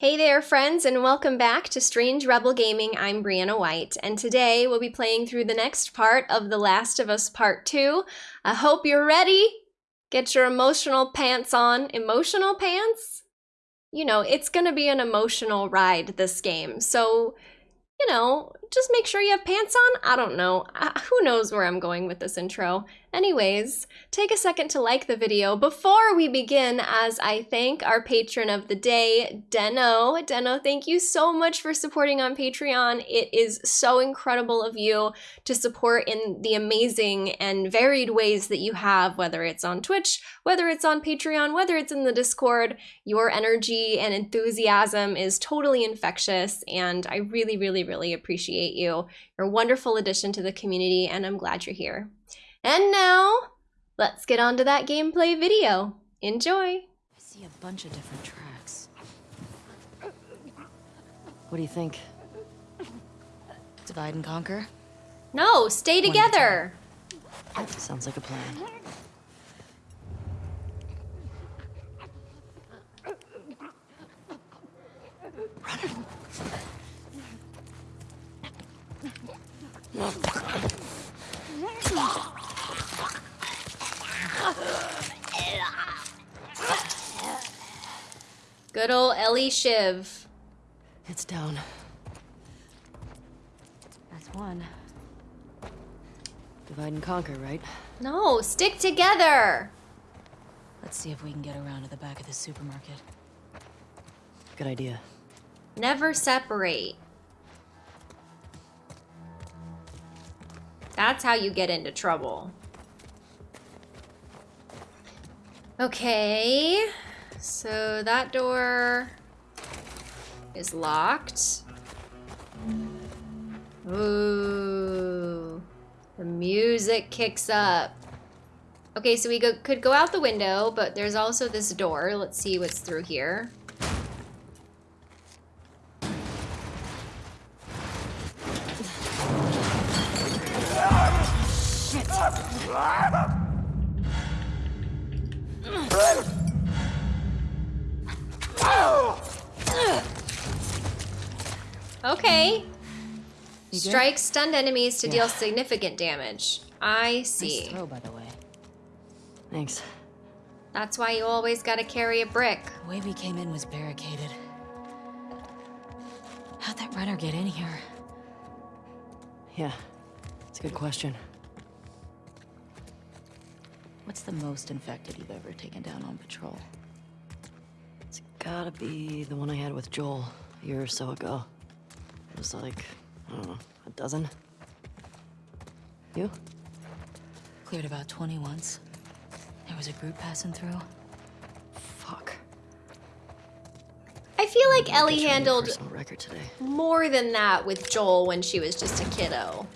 Hey there, friends, and welcome back to Strange Rebel Gaming. I'm Brianna White, and today we'll be playing through the next part of The Last of Us Part 2. I hope you're ready. Get your emotional pants on. Emotional pants? You know, it's gonna be an emotional ride, this game, so, you know, just make sure you have pants on? I don't know. Uh, who knows where I'm going with this intro? Anyways, take a second to like the video before we begin as I thank our patron of the day, Deno. Deno, thank you so much for supporting on Patreon. It is so incredible of you to support in the amazing and varied ways that you have, whether it's on Twitch, whether it's on Patreon, whether it's in the Discord. Your energy and enthusiasm is totally infectious, and I really, really, really appreciate you. You're a wonderful addition to the community, and I'm glad you're here. And now, let's get on to that gameplay video. Enjoy! I see a bunch of different tracks. What do you think? Divide and conquer? No, stay together! Sounds like a plan. Good old Ellie Shiv. It's down. That's one. Divide and conquer, right? No, stick together! Let's see if we can get around to the back of the supermarket. Good idea. Never separate. That's how you get into trouble. Okay. So that door is locked. Ooh. The music kicks up. Okay, so we go, could go out the window, but there's also this door. Let's see what's through here. Okay. Strike stunned enemies to yeah. deal significant damage. I see. Nice throw, by the way. Thanks. That's why you always gotta carry a brick. The way we came in was barricaded. How'd that runner get in here? Yeah, it's a good question. What's the most infected you've ever taken down on patrol? It's gotta be the one I had with Joel a year or so ago. It was like, I don't know, a dozen? You? Cleared about 20 once. There was a group passing through. Fuck. I feel like Ellie handled more than that with Joel when she was just a kiddo.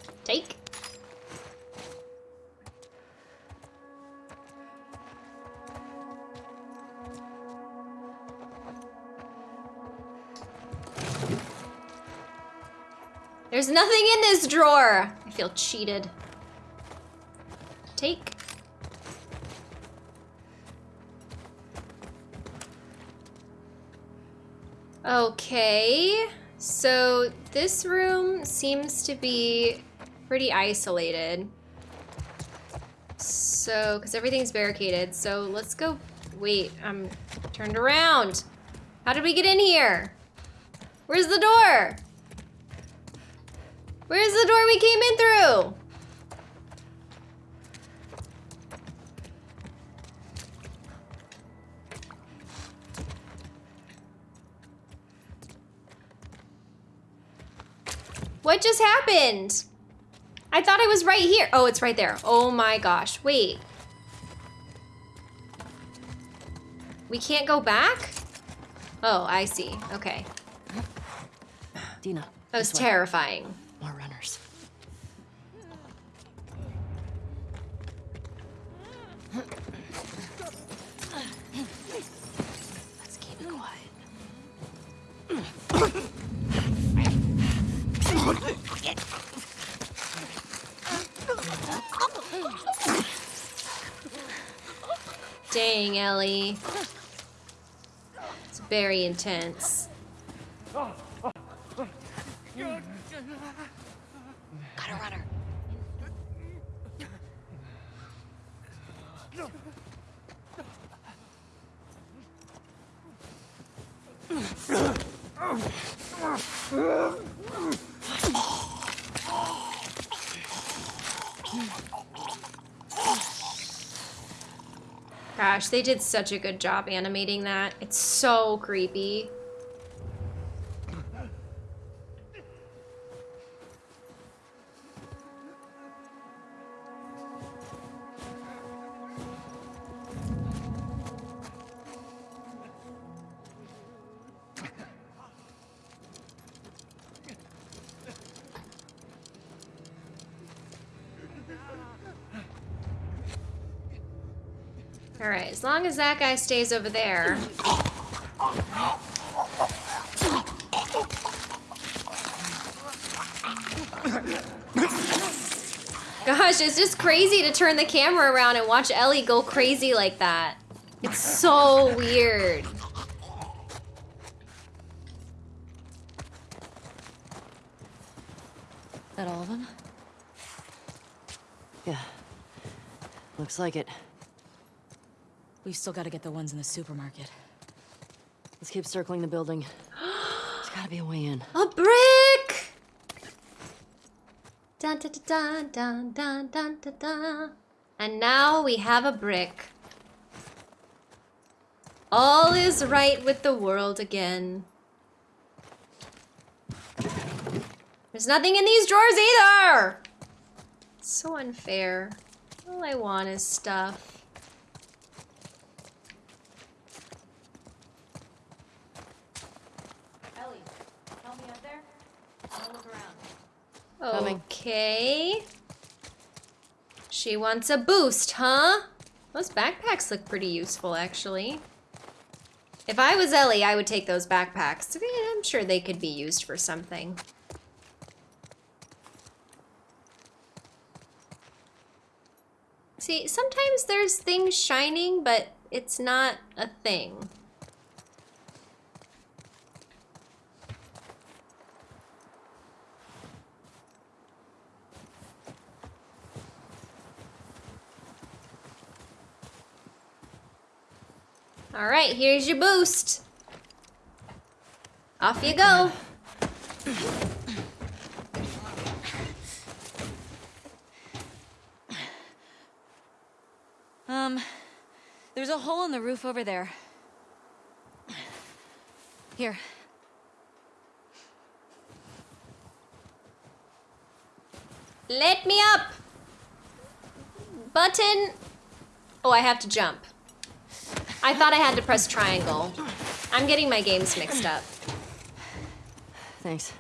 There's nothing in this drawer. I feel cheated. Take. Okay. So this room seems to be pretty isolated. So, because everything's barricaded. So let's go. Wait, I'm turned around. How did we get in here? Where's the door? Where's the door we came in through? What just happened? I thought I was right here. Oh, it's right there. Oh my gosh. Wait. We can't go back? Oh, I see. Okay. Dina. That was terrifying. More runners. Let's keep it quiet. Dang, Ellie. It's very intense. Gotta run her. Gosh, they did such a good job animating that. It's so creepy. That guy stays over there. Gosh, it's just crazy to turn the camera around and watch Ellie go crazy like that. It's so weird. That all of them? Yeah. Looks like it. We've still got to get the ones in the supermarket. Let's keep circling the building. There's gotta be a way in. A brick! Dun dun dun dun dun dun dun dun. And now we have a brick. All is right with the world again. There's nothing in these drawers either! It's so unfair. All I want is stuff. Ellie, help me up there. I'll look around. Coming. Okay. She wants a boost, huh? Those backpacks look pretty useful, actually. If I was Ellie, I would take those backpacks. I'm sure they could be used for something. See, sometimes there's things shining, but it's not a thing. All right, here's your boost. Off you go. Um, there's a hole in the roof over there. Here. Let me up. Button. Oh, I have to jump. I thought I had to press triangle. I'm getting my games mixed up. Thanks.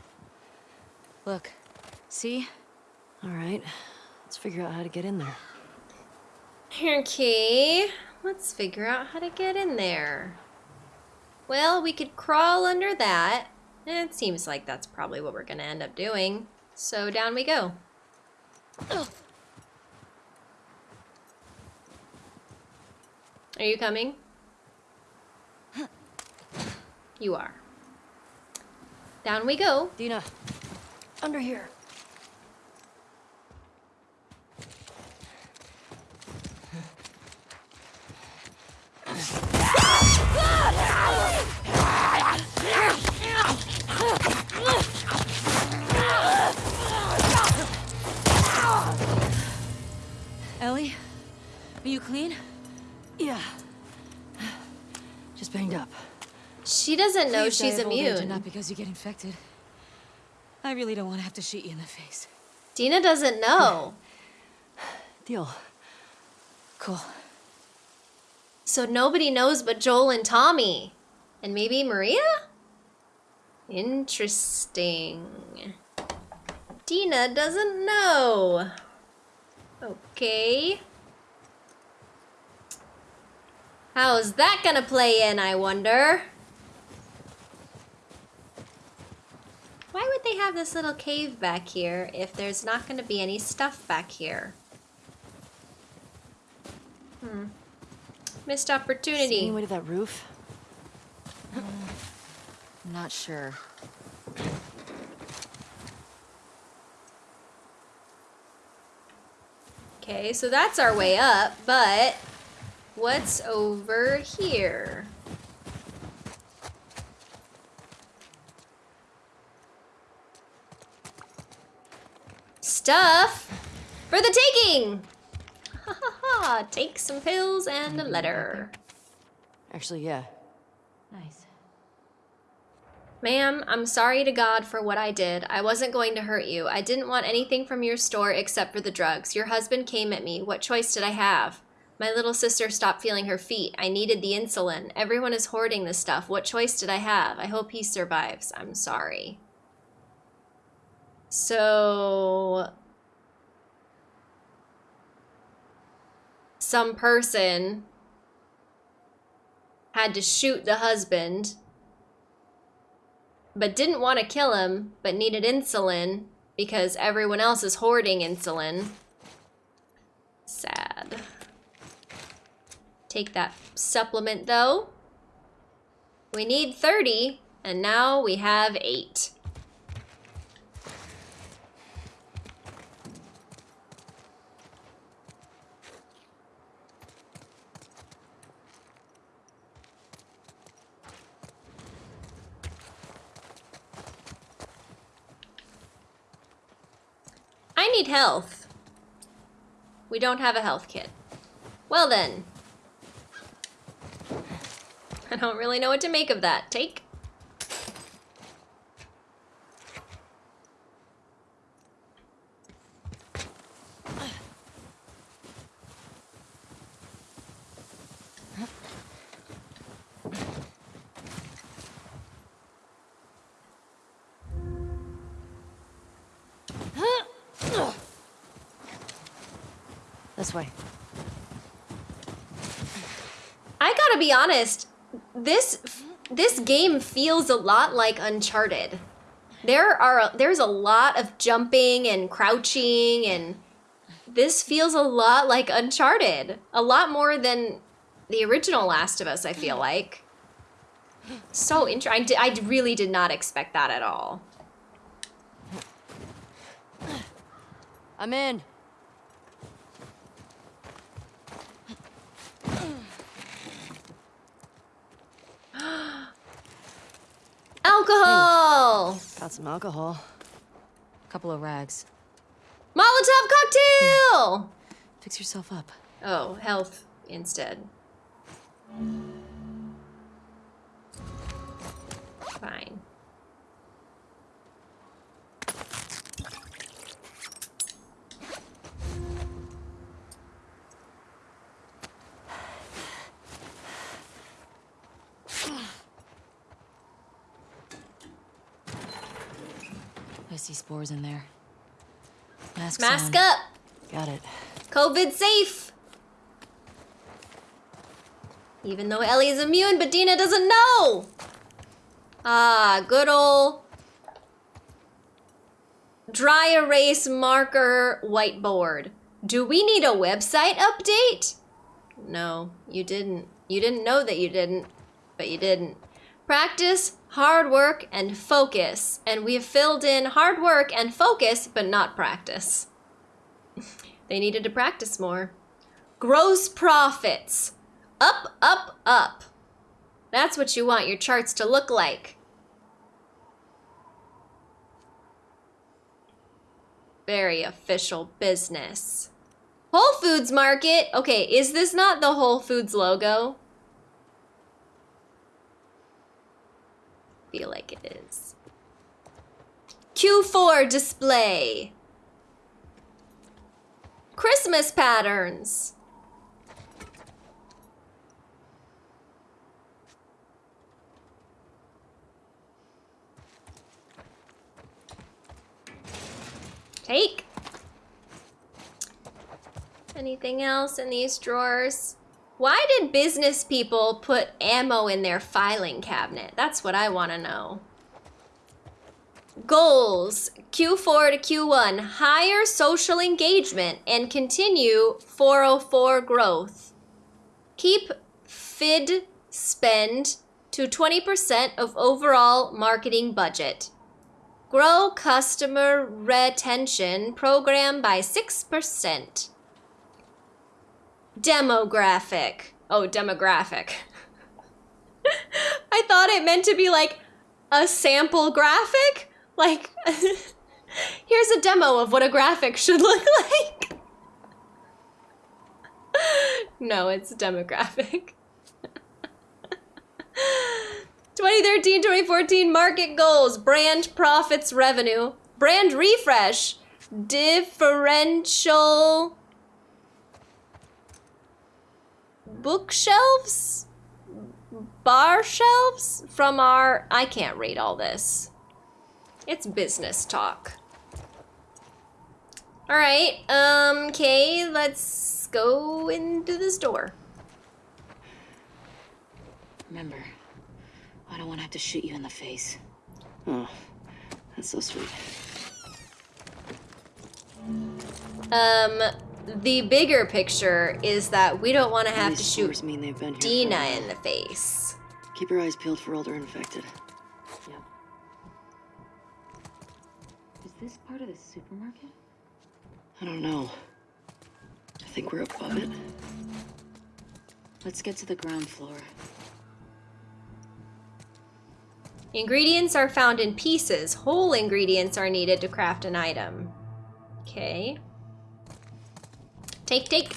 Look. See? All right. Let's figure out how to get in there. Okay, let's figure out how to get in there. Well, we could crawl under that. It seems like that's probably what we're gonna end up doing. So down we go. Are you coming? You are. Down we go. Dina, under here. Ellie? Are you clean? Yeah. Just banged up. She doesn't know Please she's immune. Not because you get infected. I really don't want to have to shoot you in the face. Dina doesn't know. Deal. Cool. So nobody knows but Joel and Tommy. And maybe Maria? Interesting. Dina doesn't know. Okay. How's that gonna play in, I wonder? Why would they have this little cave back here if there's not gonna be any stuff back here? Hmm. Missed See opportunity. any way to that roof? I'm not sure. Okay, so that's our way up, but what's over here? Stuff for the taking! Ha ha ha! Take some pills and a letter. Actually, yeah. Nice. Ma'am, I'm sorry to God for what I did. I wasn't going to hurt you. I didn't want anything from your store except for the drugs. Your husband came at me. What choice did I have? My little sister stopped feeling her feet. I needed the insulin. Everyone is hoarding this stuff. What choice did I have? I hope he survives. I'm sorry. So. Some person had to shoot the husband but didn't want to kill him, but needed insulin because everyone else is hoarding insulin. Sad. Take that supplement though. We need 30, and now we have 8. I need health. We don't have a health kit. Well then. I don't really know what to make of that. Take. This way. I gotta be honest. This this game feels a lot like Uncharted. There are there's a lot of jumping and crouching and this feels a lot like Uncharted. A lot more than the original Last of Us, I feel mm-hmm. like. So interesting. I, I really did not expect that at all. I'm in. Alcohol! Got some alcohol. A couple of rags. Molotov cocktail! Fix yourself up. Oh, health instead. Fine. I see spores in there. Mask Mask on. up! Got it. COVID safe! Even though Ellie is immune, but Dina doesn't know! Ah, good old dry erase marker whiteboard. Do we need a website update? No, you didn't. You didn't know that you didn't, but you didn't. Practice, hard work, and focus. And we have filled in hard work and focus, but not practice. They needed to practice more. Gross profits. Up, up, up. That's what you want your charts to look like. Very official business. Whole Foods Market. Okay, is this not the Whole Foods logo? Feel like it is. Q4 display. Christmas patterns. Take. Anything else in these drawers? Why did business people put ammo in their filing cabinet? That's what I want to know. Goals Q4 to Q1 higher social engagement and continue 404 growth. Keep FID spend to 20% of overall marketing budget. Grow customer retention program by 6%. Demographic. Oh, demographic. I thought it meant to be like a sample graphic. Like, here's a demo of what a graphic should look like. no, it's demographic. 2013 2014 market goals brand profits revenue brand refresh differential bookshelves? Bar shelves? From our I can't read all this. It's business talk. All right um okay let's go into the store remember I don't want to have to shoot you in the face. Oh, that's so sweet. Um, the bigger picture is that we don't want to have to shoot mean they've been Dina in the face. Keep your eyes peeled for older infected. Yep. Is this part of the supermarket? I don't know. I think we're above it. Let's get to the ground floor. Ingredients are found in pieces. Whole ingredients are needed to craft an item. Okay. Take, take.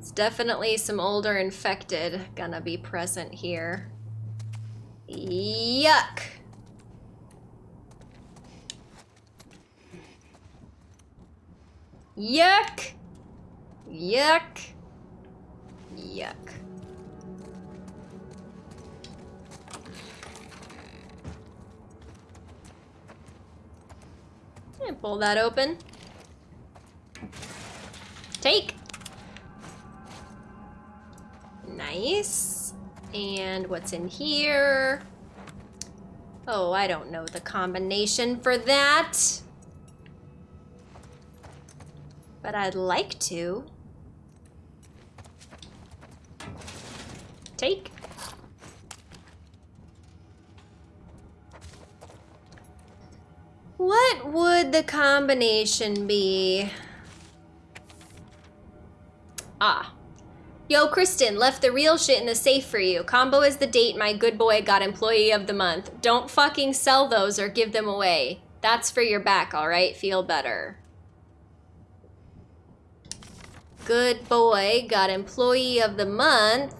It's definitely some older infected gonna be present here. Yuck. Yuck. Yuck. Yuck. And pull that open. Take. Nice. And what's in here? Oh, I don't know the combination for that. But I'd like to. Take. What would the combination be? Ah. Yo, Kristen, left the real shit in the safe for you. Combo is the date my good boy got employee of the month. Don't fucking sell those or give them away. That's for your back, alright? Feel better. Good boy got employee of the month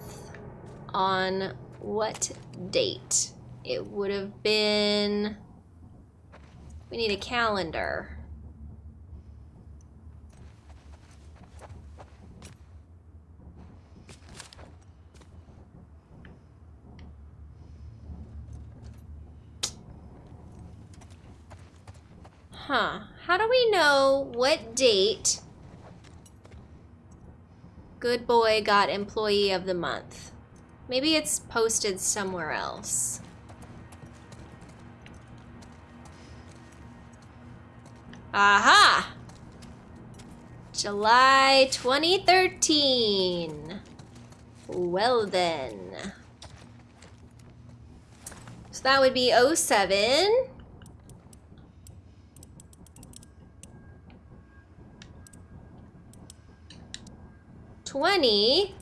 on what date? It would have been... We need a calendar. Huh. How do we know what date Good Boy got Employee of the Month? Maybe it's posted somewhere else. Aha! July 2013. Well then. So that would be 07. 20,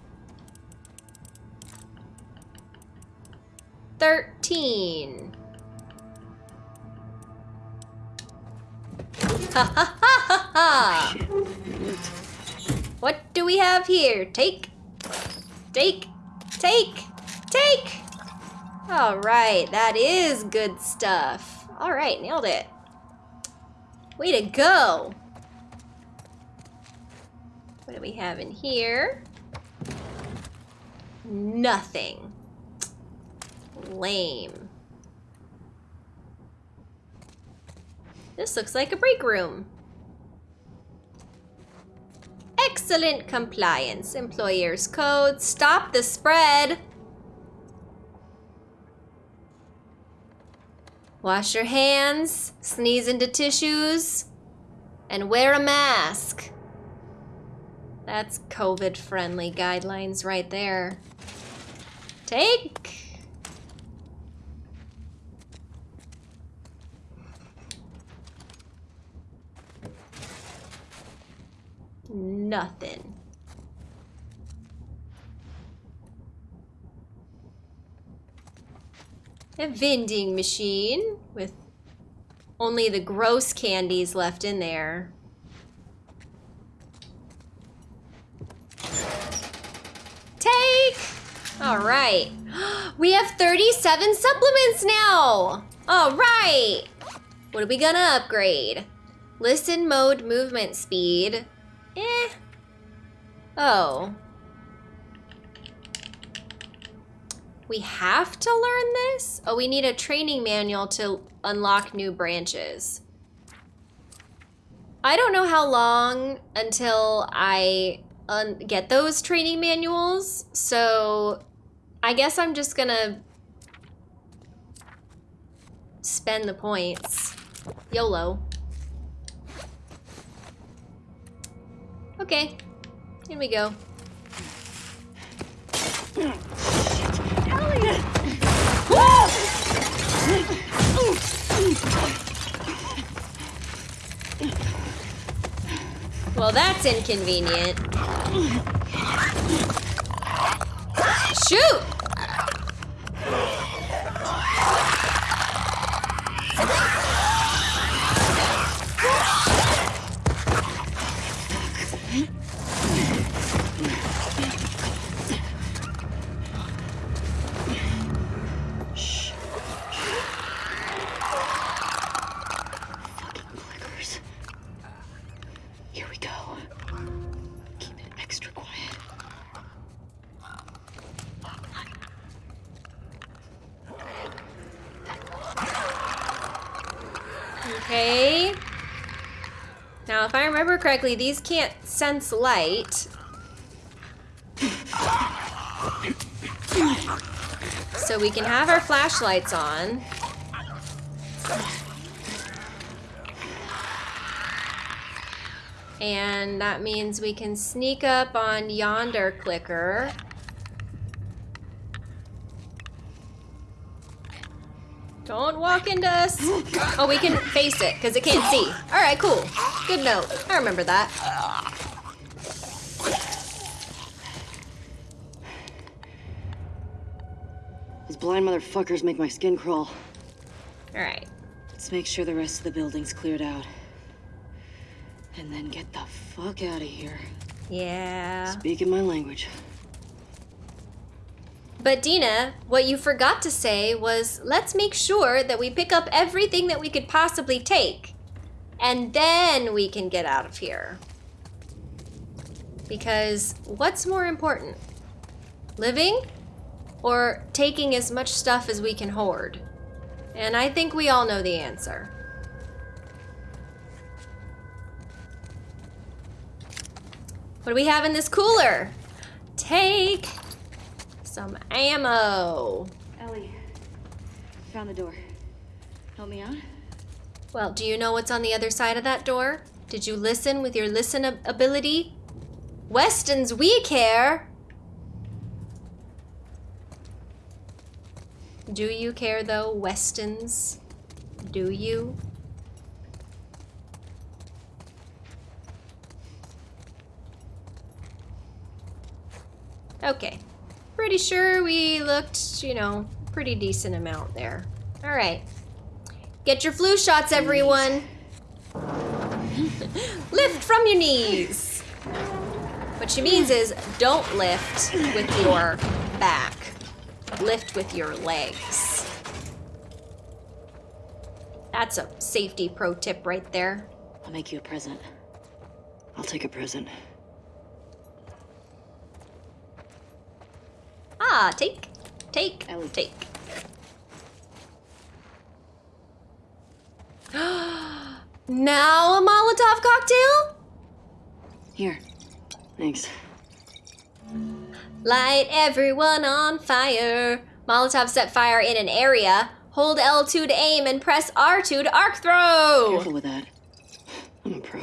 13. Ha ha ha ha ha! What do we have here? Take, take, take, take! Alright, that is good stuff. Alright, nailed it. Way to go! What do we have in here? Nothing. Lame. This looks like a break room. Excellent compliance. Employer's code. Stop the spread. Wash your hands, sneeze into tissues, and wear a mask. That's COVID friendly guidelines right there. Take. Nothing. A vending machine with only the gross candies left in there. Take! All right. We have 37 supplements now. All right. What are we gonna upgrade? Listen mode movement speed. Eh. Oh. We have to learn this? Oh, we need a training manual to unlock new branches. I don't know how long until I get those training manuals, so I guess I'm just gonna spend the points. YOLO. Okay, here we go. Well, that's inconvenient. Shoot! Correctly, these can't sense light. So we can have our flashlights on. And that means we can sneak up on yonder clicker. Don't walk into us. Oh, we can face it because it can't see. All right, cool. Good note. I remember that. Those blind motherfuckers make my skin crawl. All right. Let's make sure the rest of the building's cleared out. And then get the fuck out of here. Yeah. Speaking my language. But Dina, what you forgot to say was let's make sure that we pick up everything that we could possibly take. And then we can get out of here. Because what's more important? Living or taking as much stuff as we can hoard? And I think we all know the answer. What do we have in this cooler? Take some ammo. Ellie, found the door. Help me out? Well, do you know what's on the other side of that door? Did you listen with your listen ability? Weston's we care. Do you care though, Weston's? Do you? Okay. Pretty sure we looked, you know, pretty decent amount there. All right. Get your flu shots, everyone. lift from your knees. What she means is don't lift with your back. Lift with your legs. That's a safety pro tip right there. I'll make you a present. I'll take a present. Ah, take, take, take. now a Molotov cocktail? Here. Thanks. Light everyone on fire. Molotov set fire in an area. Hold L2 to aim and press R2 to arc throw. Careful with that. I'm a pro.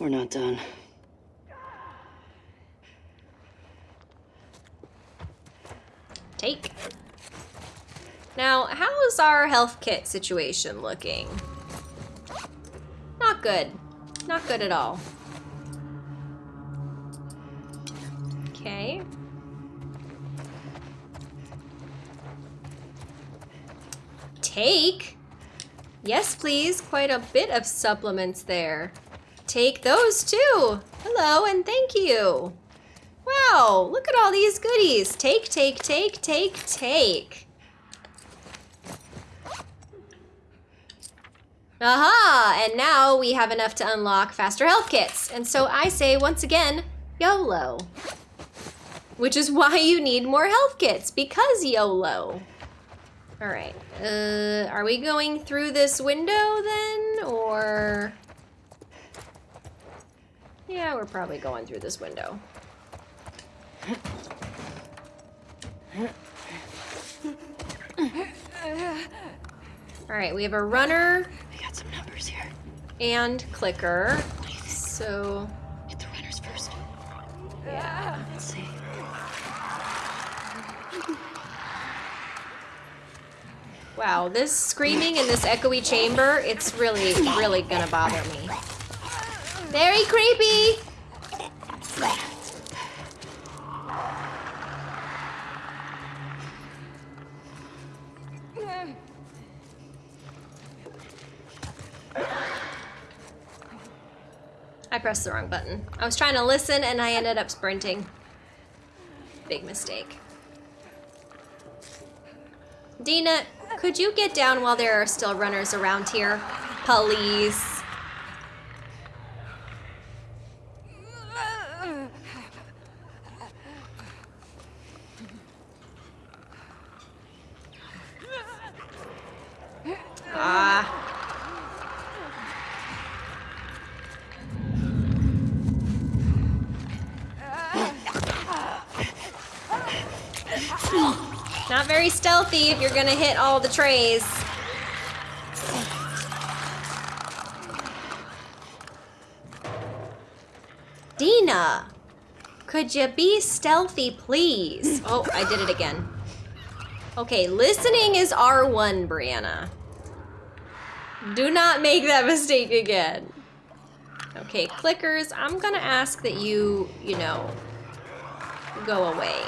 We're not done. Take. Now, how is our health kit situation looking? Not good. Not good at all. Okay. Take? Yes, please. Quite a bit of supplements there. Take those too. Hello and thank you. Wow, look at all these goodies. Take, take, take, take, take. Aha! And now we have enough to unlock faster health kits. And so I say once again, YOLO. Which is why you need more health kits, because YOLO. All right, uh, are we going through this window then, or? Yeah, we're probably going through this window. All right, we have a runner. I got some numbers here. And clicker. So. Hit the runners first. Yeah. Let's see. Wow, this screaming in this echoey chamber, it's really, really gonna bother me. Very creepy! I pressed the wrong button. I was trying to listen and I ended up sprinting. Big mistake. Dina, could you get down while there are still runners around here? Please. Ah. Not very stealthy if you're gonna hit all the trays. Dina, could you be stealthy, please? Oh, I did it again. Okay, listening is R1, Brianna. Do not make that mistake again. Okay, clickers, I'm gonna ask that you, you know, go away.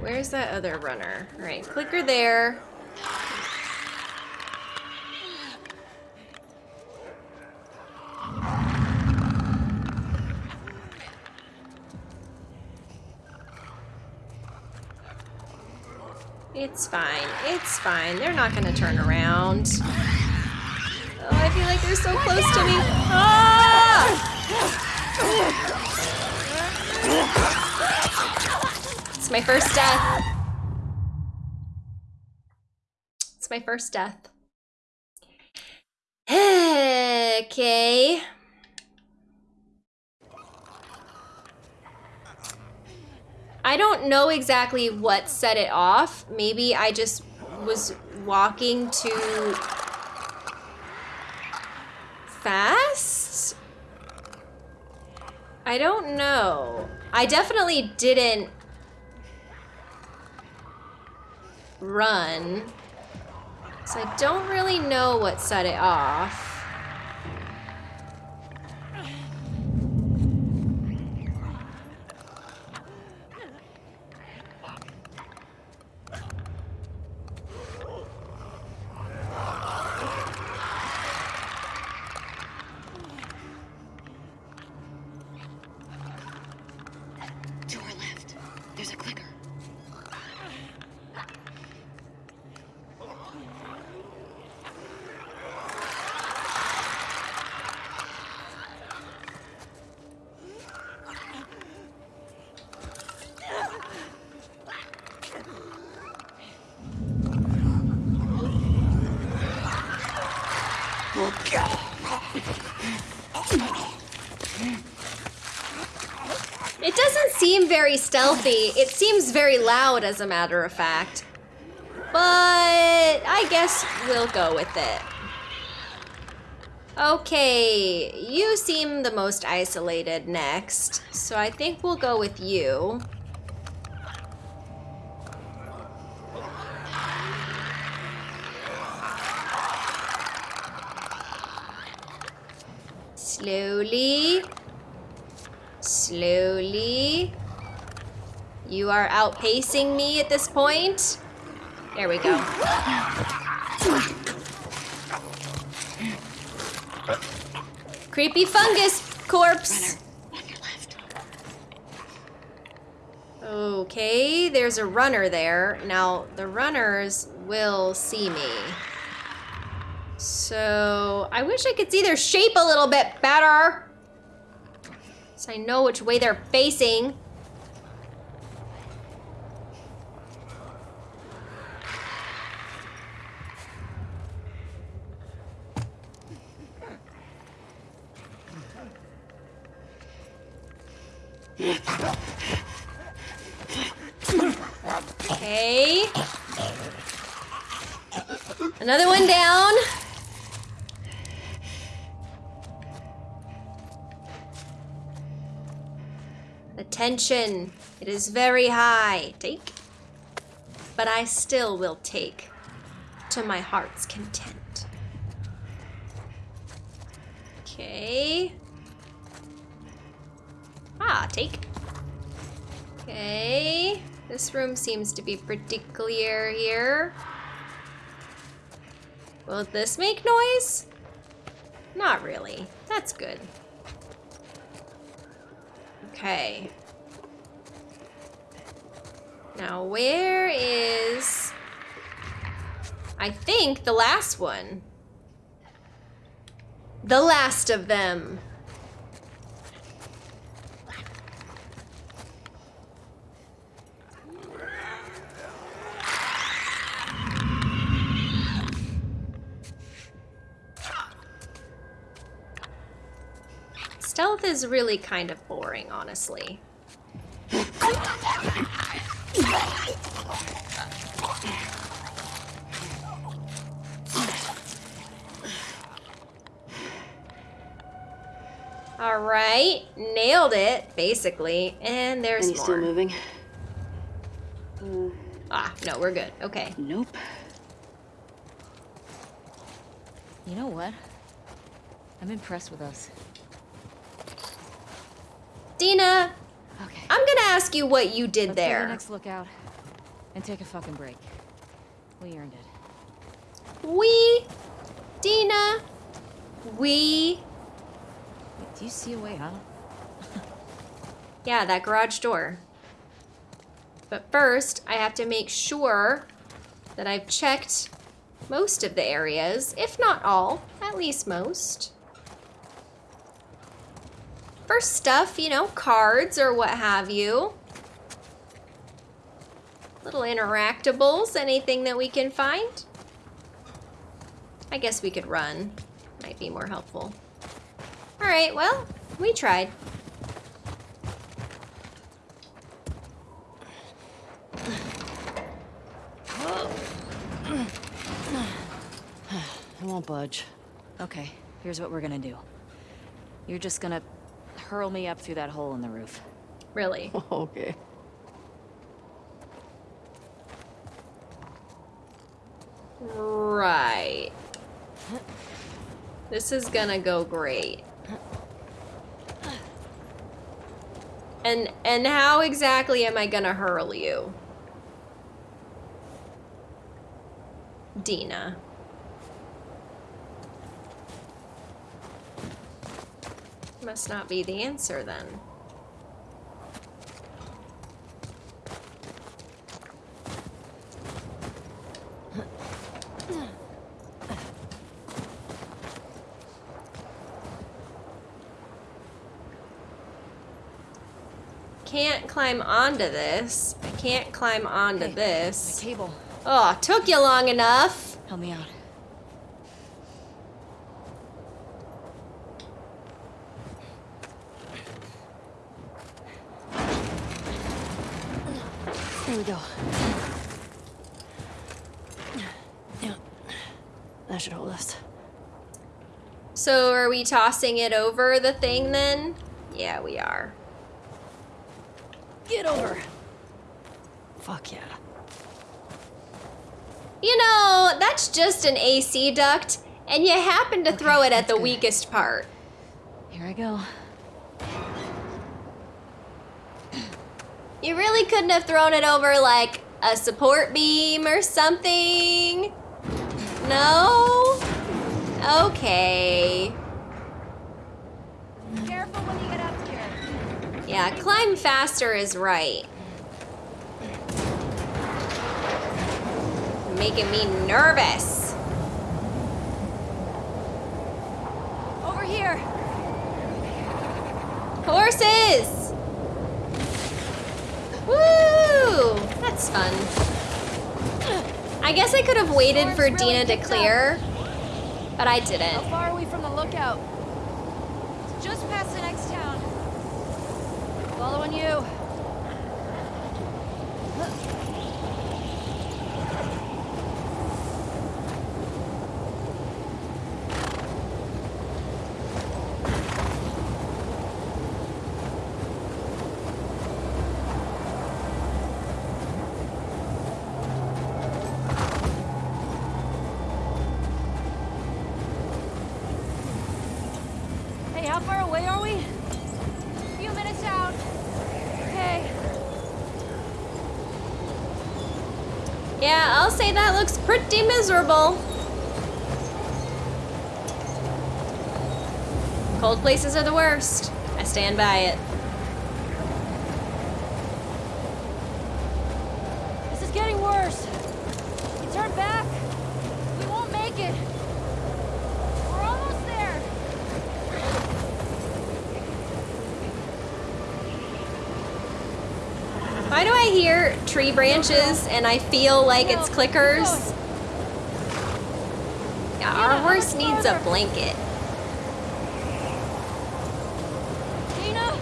Where's that other runner? Alright, clicker there. It's fine. It's fine. They're not gonna turn around. Oh, I feel like they're so close to me. Ah! My first death. It's my first death. okay. I don't know exactly what set it off. Maybe I just was walking too fast? I don't know. I definitely didn't run. So I don't really know what set it off. To our left. There's a clicker. It doesn't seem very stealthy. It seems very loud, as a matter of fact. But I guess we'll go with it. Okay, you seem the most isolated next, so I think we'll go with you. Slowly. Slowly. You are outpacing me at this point. There we go. Creepy fungus corpse. Okay, there's a runner there. Now, the runners will see me. So, I wish I could see their shape a little bit better. So I know which way they're facing. The tension, it is very high. Take. But I still will take to my heart's content. Okay. Ah, take. Okay. This room seems to be pretty clear here. Will this make noise? Not really. That's good. Okay. Now, where is... I think the last one. The last of them. Stealth is really kind of boring, honestly. All right, nailed it, basically. And there's Any more. still moving? Ah, no, we're good. Okay. Nope. You know what? I'm impressed with us. Dina, Okay. I'm gonna ask you what you did Let's there. the next lookout and take a fucking break. We earned it. We, Dina, we. Wait, do you see a way out? Yeah, that garage door. But first, I have to make sure that I've checked most of the areas, if not all, at least most. For stuff, you know, cards or what have you. Little interactables, anything that we can find. I guess we could run. Might be more helpful. All right, well, we tried. I won't budge. Okay, here's what we're gonna do. You're just gonna hurl me up through that hole in the roof. Really. okay. Right. This is gonna go great. And and how exactly am I gonna hurl you? Dina. Must not be the answer then. Can't climb onto this. I can't climb onto Hey, this. My table. Oh, took you long enough. Help me out. There we go. Yeah. That should hold us. So are we tossing it over the thing then? Yeah, we are. Get over. Fuck yeah. You know, that's just an AC duct, and you happen to throw it at the good. weakest part. Here I go. You really couldn't have thrown it over like a support beam or something? No? Okay. Careful when you get up here. Yeah, climb faster is right. Making me nervous. Over here. Horses! Woo! That's fun. I guess I could have waited for really Dina to clear, but I didn't. How far are we from the lookout? Just past the next town. Following you. How far away are we? A Few minutes out. Okay. Yeah, I'll say that looks pretty miserable. Cold places are the worst. I stand by it. This is getting worse. You turn back. We won't make it. We're almost there. Why do I hear tree branches and I feel like it's clickers? Yeah, our horse needs a blanket. Dina?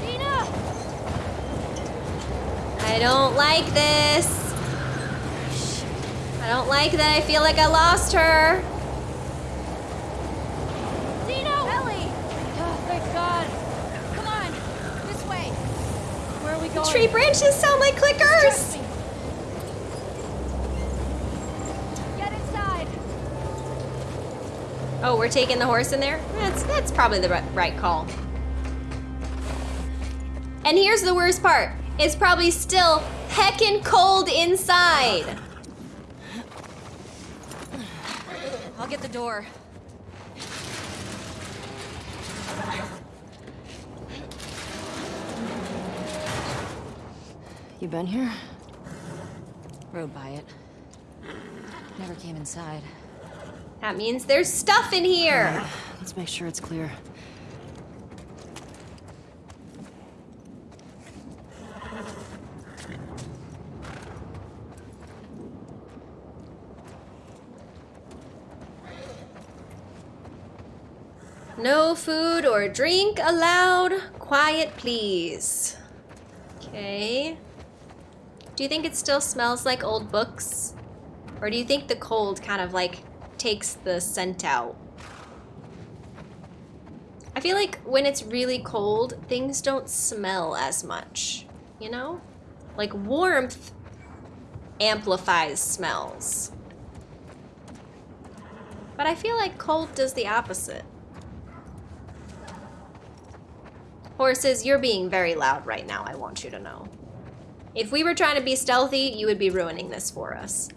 Dina! I don't like this. I don't like that I feel like I lost her. Dino! Ellie! Oh, thank God. Come on. This way. Where are we going? Tree branches sound like clickers. Get inside. Oh, we're taking the horse in there? That's that's probably the right call. And here's the worst part. It's probably still heckin' cold inside. I'll get the door. You been here? Rode by it. Never came inside. That means there's stuff in here. Let's make sure it's clear. No food or drink allowed. Quiet, please. Okay. Do you think it still smells like old books? Or do you think the cold kind of like takes the scent out? I feel like when it's really cold, things don't smell as much, you know? Like warmth amplifies smells. But I feel like cold does the opposite. Horses, you're being very loud right now, I want you to know. If we were trying to be stealthy, you would be ruining this for us.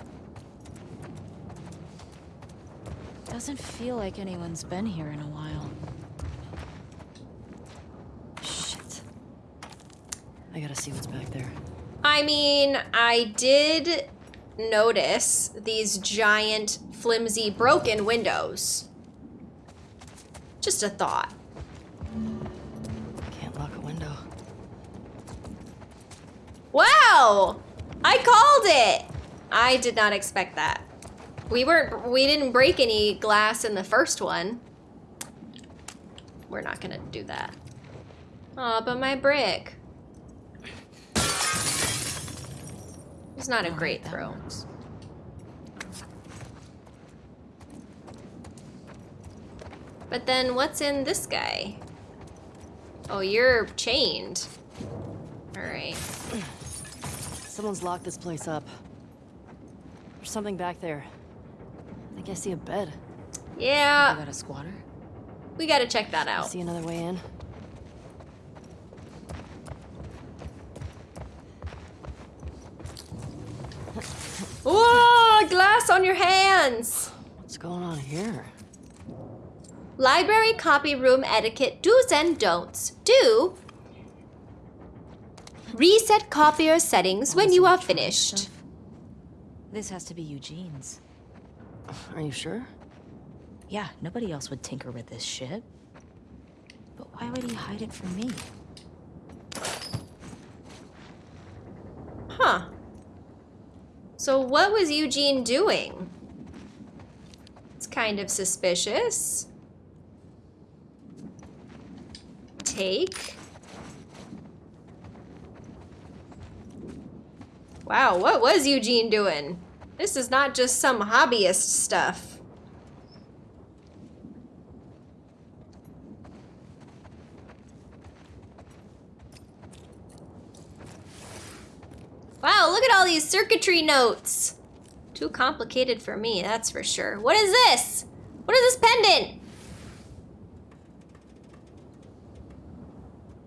Doesn't feel like anyone's been here in a while. Shit. I gotta see what's back there. I mean, I did notice these giant, flimsy, broken windows. Just a thought. Wow! I called it! I did not expect that. We weren't we didn't break any glass in the first one. We're not gonna do that. Aw, but my brick. It's not a great throw. But then what's in this guy? Oh, you're chained. Alright. Someone's locked this place up. There's something back there. I think I see a bed. Yeah. I got a squatter. we gotta check that I out. see another way in. Whoa, glass on your hands! What's going on here? Library copy room etiquette do's and don'ts. Do reset copier settings when you are finished. This has to be Eugene's. Are you sure? Yeah, nobody else would tinker with this shit. But why would he hide it from me? Huh. So what was Eugene doing? It's kind of suspicious. Take. Wow, what was Eugene doing? This is not just some hobbyist stuff. Wow, look at all these circuitry notes. Too complicated for me, that's for sure. What is this? What is this pendant?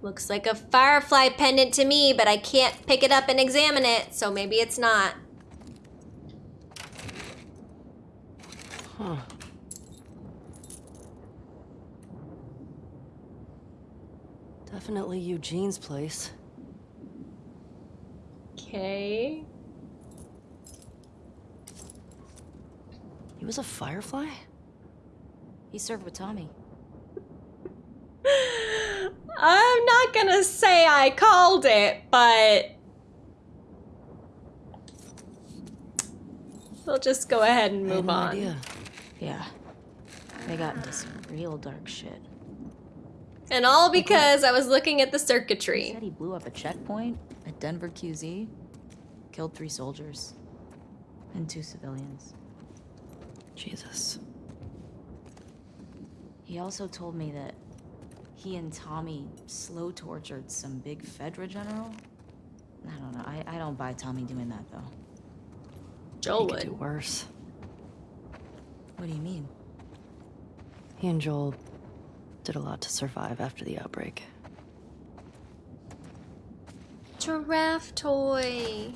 Looks like a firefly pendant to me, but I can't pick it up and examine it, so maybe it's not. Huh. Definitely Eugene's place. Okay. He was a firefly? He served with Tommy. I'm not gonna say I called it, but we'll just go ahead and move no on. idea. Yeah. They got into some real dark shit. And all because I was looking at the He circuitry. said he blew up a checkpoint at Denver QZ, killed three soldiers, and two civilians. Jesus. He also told me that he and Tommy slow tortured some big Fedra general. I don't know. I, I don't buy Tommy doing that though. Joel he could do worse. What do you mean? He and Joel did a lot to survive after the outbreak. Giraffe toy.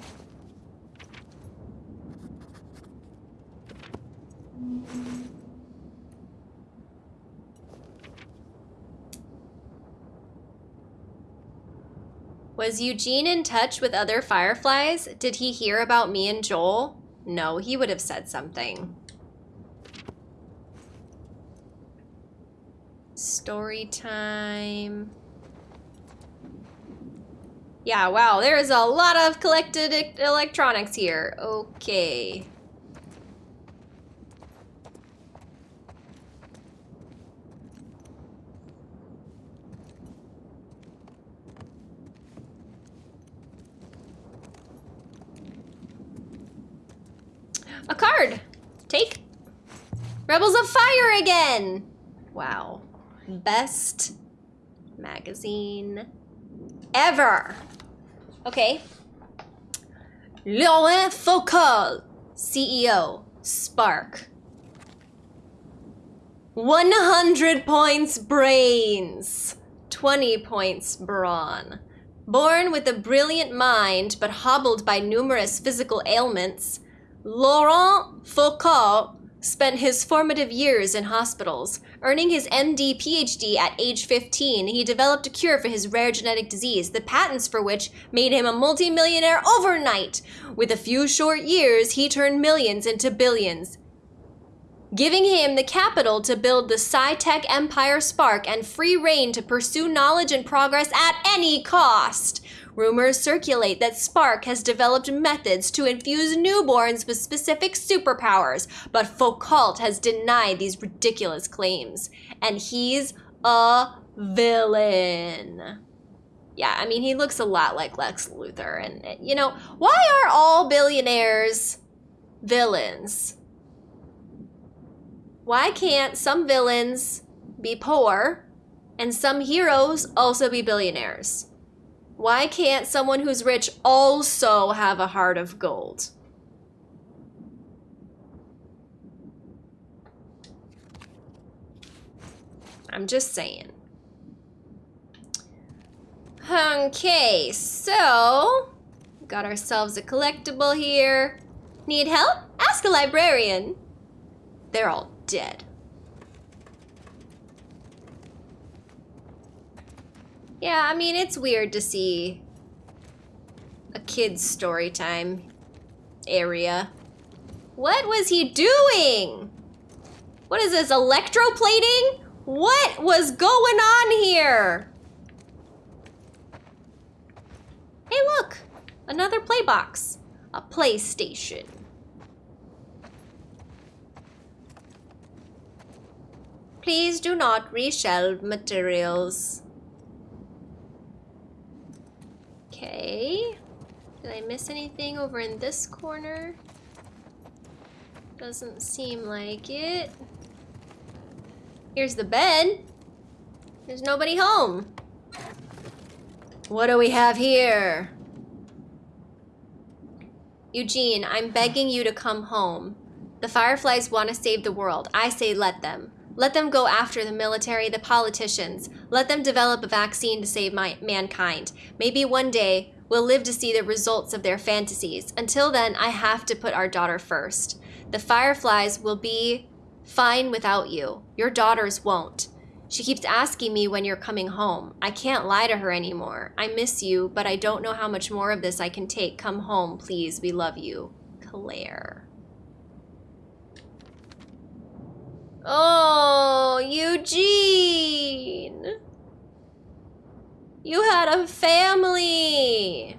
Was Eugene in touch with other fireflies? Did he hear about me and Joel? No, he would have said something. Story time. Yeah, wow, there is a lot of collected electronics here. Okay. 10. Wow. Best magazine ever. Okay. Laurent Foucault, CEO, Spark. 100 points brains, 20 points brawn. Born with a brilliant mind but hobbled by numerous physical ailments, Laurent Foucault spent his formative years in hospitals. Earning his MD PhD at age 15, he developed a cure for his rare genetic disease, the patents for which made him a multimillionaire overnight. With a few short years, he turned millions into billions, giving him the capital to build the SciTech Empire Spark and free reign to pursue knowledge and progress at any cost. Rumors circulate that Spark has developed methods to infuse newborns with specific superpowers, but Foucault has denied these ridiculous claims. And he's a villain. Yeah, I mean, he looks a lot like Lex Luthor. And, you know, why are all billionaires villains? Why can't some villains be poor and some heroes also be billionaires? Why can't someone who's rich also have a heart of gold? I'm just saying. Okay, so got ourselves a collectible here. Need help? Ask a librarian. They're all dead. Yeah, I mean, it's weird to see a kid's story time area. What was he doing? What is this, electroplating? What was going on here? Hey, look, another play box, a PlayStation. Please do not reshelve materials. Okay. Did I miss anything over in this corner? Doesn't seem like it. Here's the bed. There's nobody home. What do we have here? Eugene, I'm begging you to come home. The Fireflies want to save the world. I say let them. Let them go after the military, the politicians. Let them develop a vaccine to save my, mankind. Maybe one day we'll live to see the results of their fantasies. Until then, I have to put our daughter first. The Fireflies will be fine without you. Your daughters won't. She keeps asking me when you're coming home. I can't lie to her anymore. I miss you, but I don't know how much more of this I can take. Come home, please. We love you. Claire. Oh, Eugene. You had a family.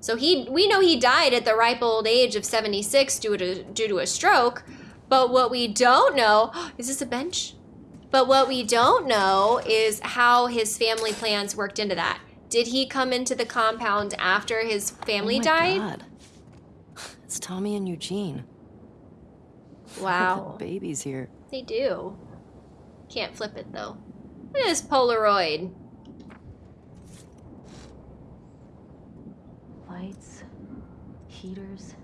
So he we know he died at the ripe old age of 76 due to due to a stroke, but what we don't know, is this a bench? But what we don't know is how his family plans worked into that. Did he come into the compound after his family oh died? God. It's Tommy and Eugene. Wow. babies here. They do. Can't flip it though. Look at this Polaroid. Lights, heaters.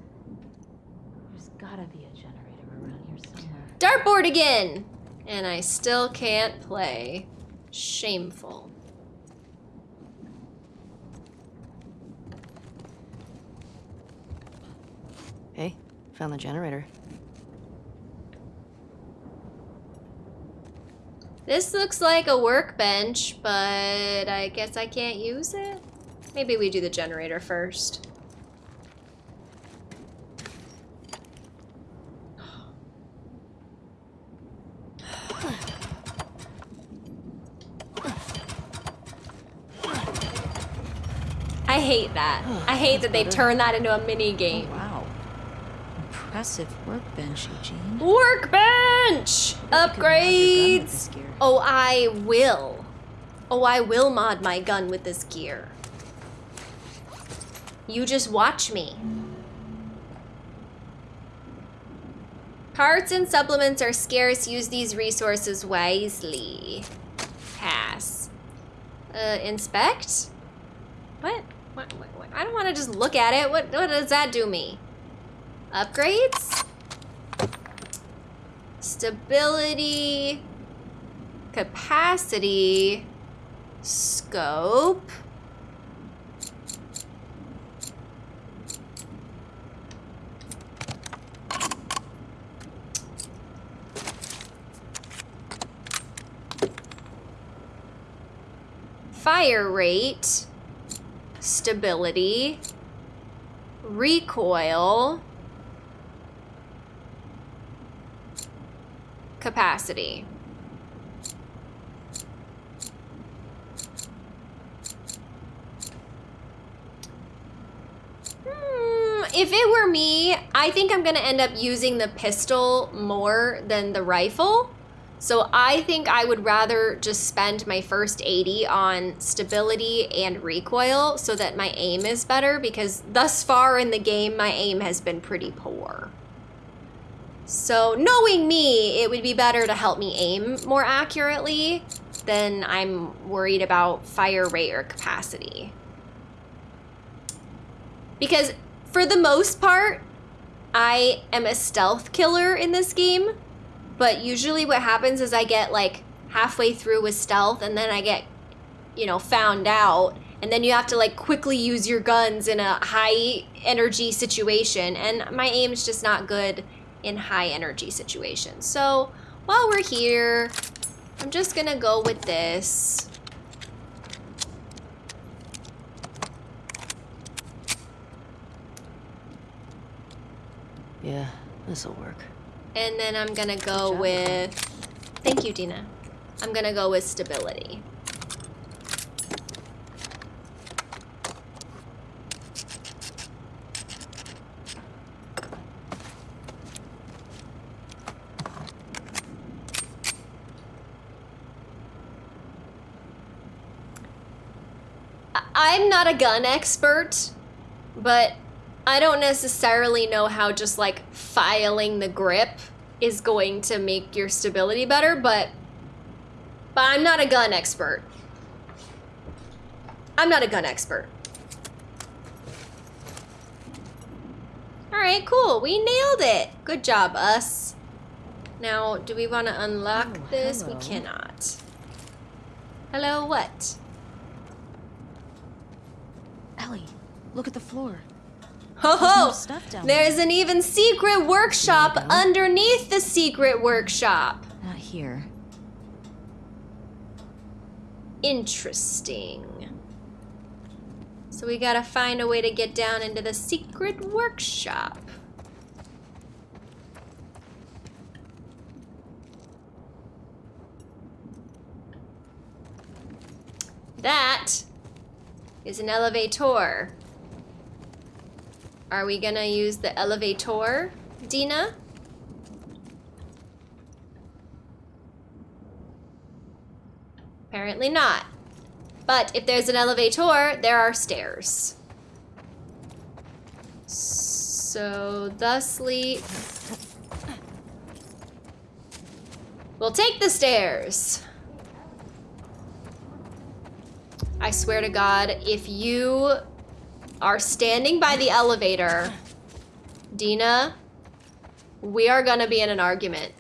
There's gotta be a generator around here somewhere. Dartboard again! And I still can't play. Shameful. Hey, found the generator. This looks like a workbench, but I guess I can't use it? Maybe we do the generator first. I hate that. I hate that they turn that into a mini game. Oh, Impressive workbench, Eugene. Workbench! You could mod your gun with Upgrades! Oh, I will. Oh, I will mod my gun with this gear. You just watch me. Parts and supplements are scarce. Use these resources wisely. Pass. Uh, inspect? What? What, what, what? I don't want to just look at it. What, what does that do me? Upgrades? Stability. Capacity. Scope. Fire rate. Stability. Recoil. Capacity. Hmm, if it were me, I think I'm gonna end up using the pistol more than the rifle So I think I would rather just spend my first 80 on stability and recoil so that my aim is better because thus far in the game my aim has been pretty poor. So knowing me, it would be better to help me aim more accurately than I'm worried about fire rate or capacity. Because for the most part, I am a stealth killer in this game, but usually what happens is I get like halfway through with stealth and then I get, you know, found out. And then you have to like quickly use your guns in a high energy situation. And my aim's just not good in high energy situations. So while we're here, I'm just gonna go with this. Yeah, this'll work. And then I'm gonna go with, thank you, Dina. I'm gonna go with stability. I'm not a gun expert, but I don't necessarily know how just like filing the grip is going to make your stability better, but but I'm not a gun expert. I'm not a gun expert. All right, cool. We nailed it. Good job, us. Now, do we want to unlock Oh, this? hello. We cannot. Hello, what? Ellie, look at the floor. Ho There's ho! down There's an even secret workshop There you go. underneath the secret workshop. Not here. Interesting. So we gotta find a way to get down into the secret workshop. That is an elevator. Are we gonna use the elevator, Dina? Apparently not. But if there's an elevator, there are stairs. So, thusly, we'll take the stairs. I swear to God, if you are standing by the elevator, Dina, we are gonna be in an argument.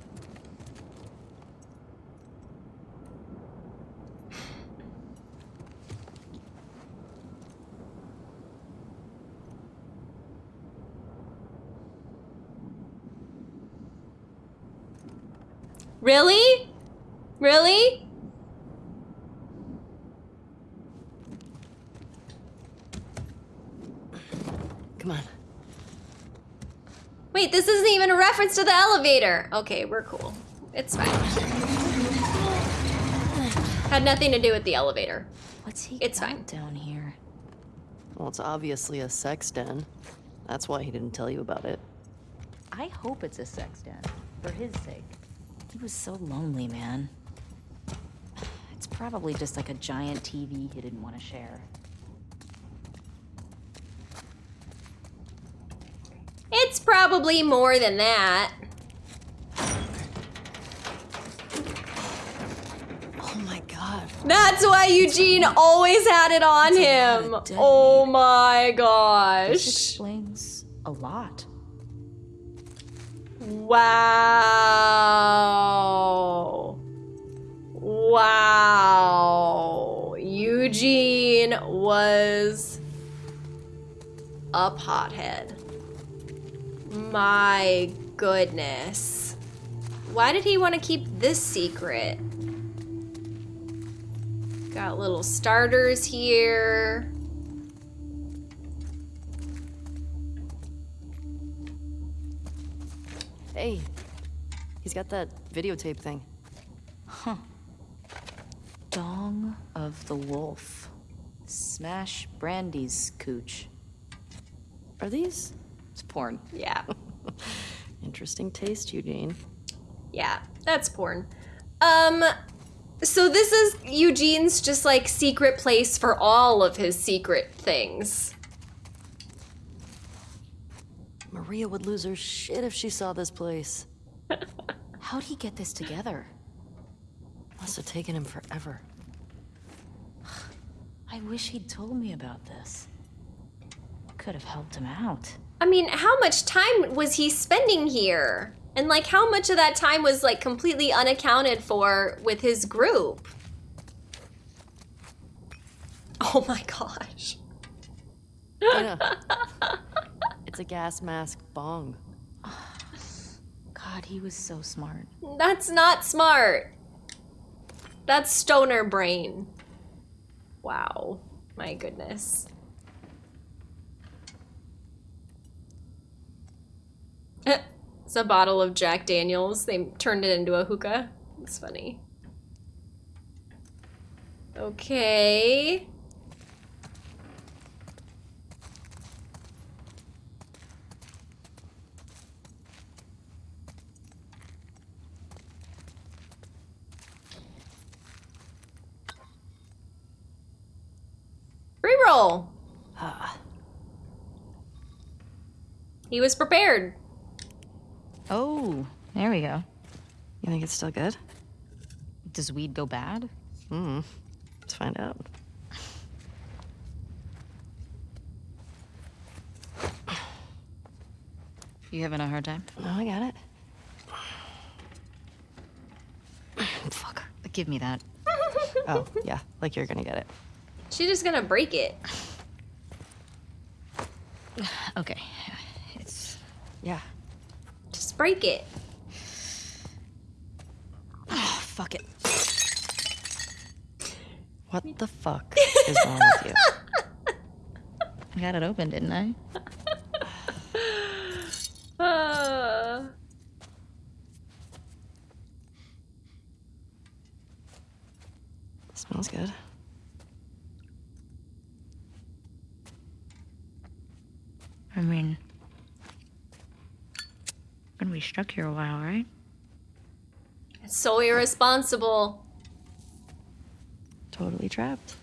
Really? Really? Come on. Wait, this isn't even a reference to the elevator. Okay, we're cool. It's fine. Had nothing to do with the elevator. What's he It's fine. down here? Well, it's obviously a sex den. That's why he didn't tell you about it. I hope it's a sex den. For his sake. He was so lonely, man. It's probably just like a giant TV he didn't want to share. It's probably more than that. Oh my god. That's why Eugene always had it on him. Oh my This gosh. explains a lot. Wow. Wow. Eugene was a pothead. My goodness. Why did he want to keep this secret? Got little starters here. Hey, he's got that videotape thing. Huh. Dong of the Wolf. Smash Brandy's cooch. Are these? It's porn. Yeah. Interesting taste, Eugene. Yeah, that's porn. Um, so this is Eugene's just like secret place for all of his secret things. Maria would lose her shit if she saw this place. How'd he get this together? Must have taken him forever. I wish he'd told me about this. Could have helped him out. I mean, how much time was he spending here? And like how much of that time was like completely unaccounted for with his group? Oh my gosh. Dana. it's a gas mask bong. God, he was so smart. That's not smart. That's stoner brain. Wow. My goodness. It's a bottle of Jack Daniels. They turned it into a hookah. It's funny. Okay. Reroll. Ah, He was prepared. Oh, there we go. you think it's still good? Does weed go bad? Hmm. Let's find out. You having a hard time? No, I got it. Fuck. Give me that. Oh, yeah. Like you're gonna get it. She's just gonna break it. Okay. It's. Yeah. Break it. Oh, fuck it. What the fuck is wrong with you? I got it open, didn't I? Uh, Smells good. I mean. Gonna be stuck here a while, right? it's so irresponsible. Totally trapped.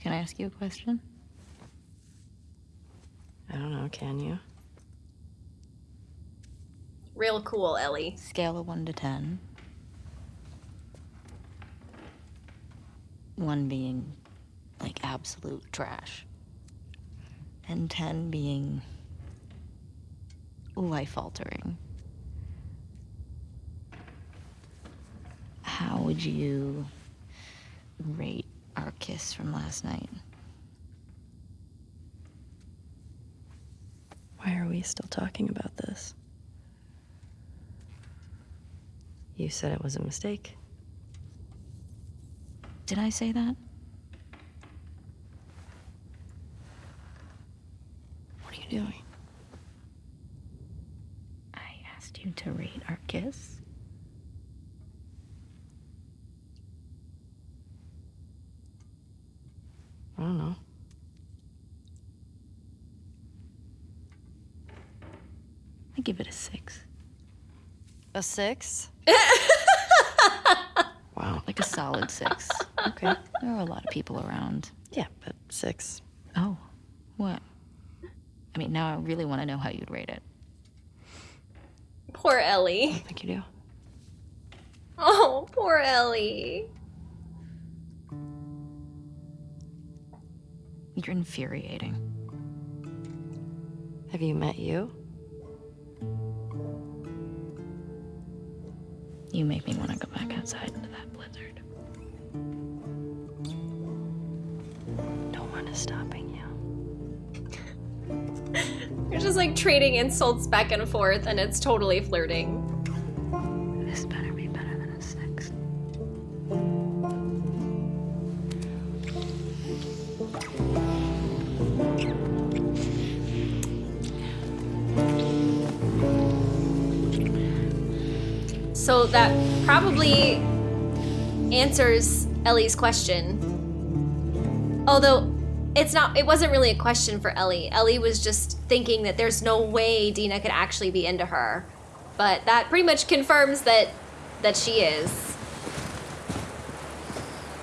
Can I ask you a question? I don't know, can you? Real cool, Ellie. Scale of 1 to 10. 1 being like absolute trash. And 10 being life altering. How would you rate our kiss from last night? Why are we still talking about this? You said it was a mistake. Did I say that? What are you doing? I asked you to read our kiss. I don't know. I give it a six. A six? wow. Like a solid six. Okay. There were a lot of people around. Yeah, but six. Oh, what? I mean, now I really want to know how you'd rate it. Poor I Ellie. Oh, don't think you do. Oh, poor Ellie. You're infuriating. Have you met you? You make me want to go back outside is stopping you. You're just like trading insults back and forth, and it's totally flirting. This better be better than a six. So that probably answers Ellie's question. Although it's not it wasn't really a question for Ellie. Ellie was just thinking that there's no way Dina could actually be into her. But that pretty much confirms that that she is.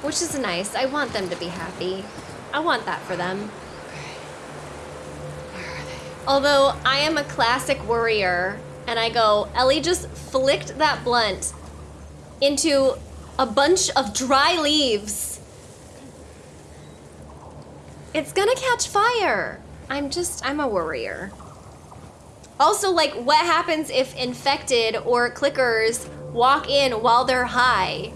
Which is nice. I want them to be happy. I want that for them. Although I am a classic worrier and I go, Ellie just flicked that blunt into a bunch of dry leaves. It's gonna catch fire. I'm just, I'm a worrier. Also, like, what happens if infected or clickers walk in while they're high?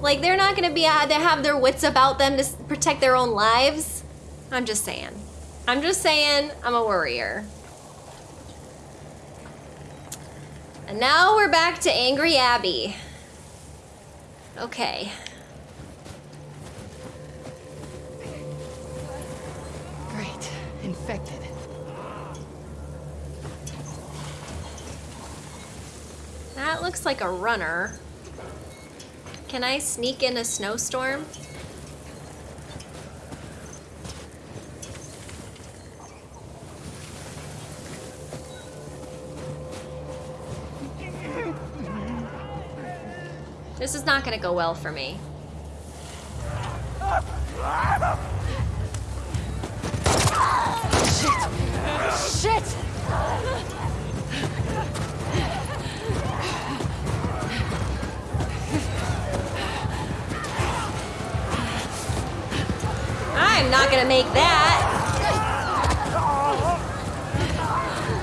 Like, they're not gonna be, uh, they have their wits about them to protect their own lives. I'm just saying. I'm just saying, I'm a worrier. And now we're back to Angry Abby. Okay. Great. Infected. That looks like a runner. Can I sneak in a snowstorm? This is not gonna go well for me. I'm not gonna make that.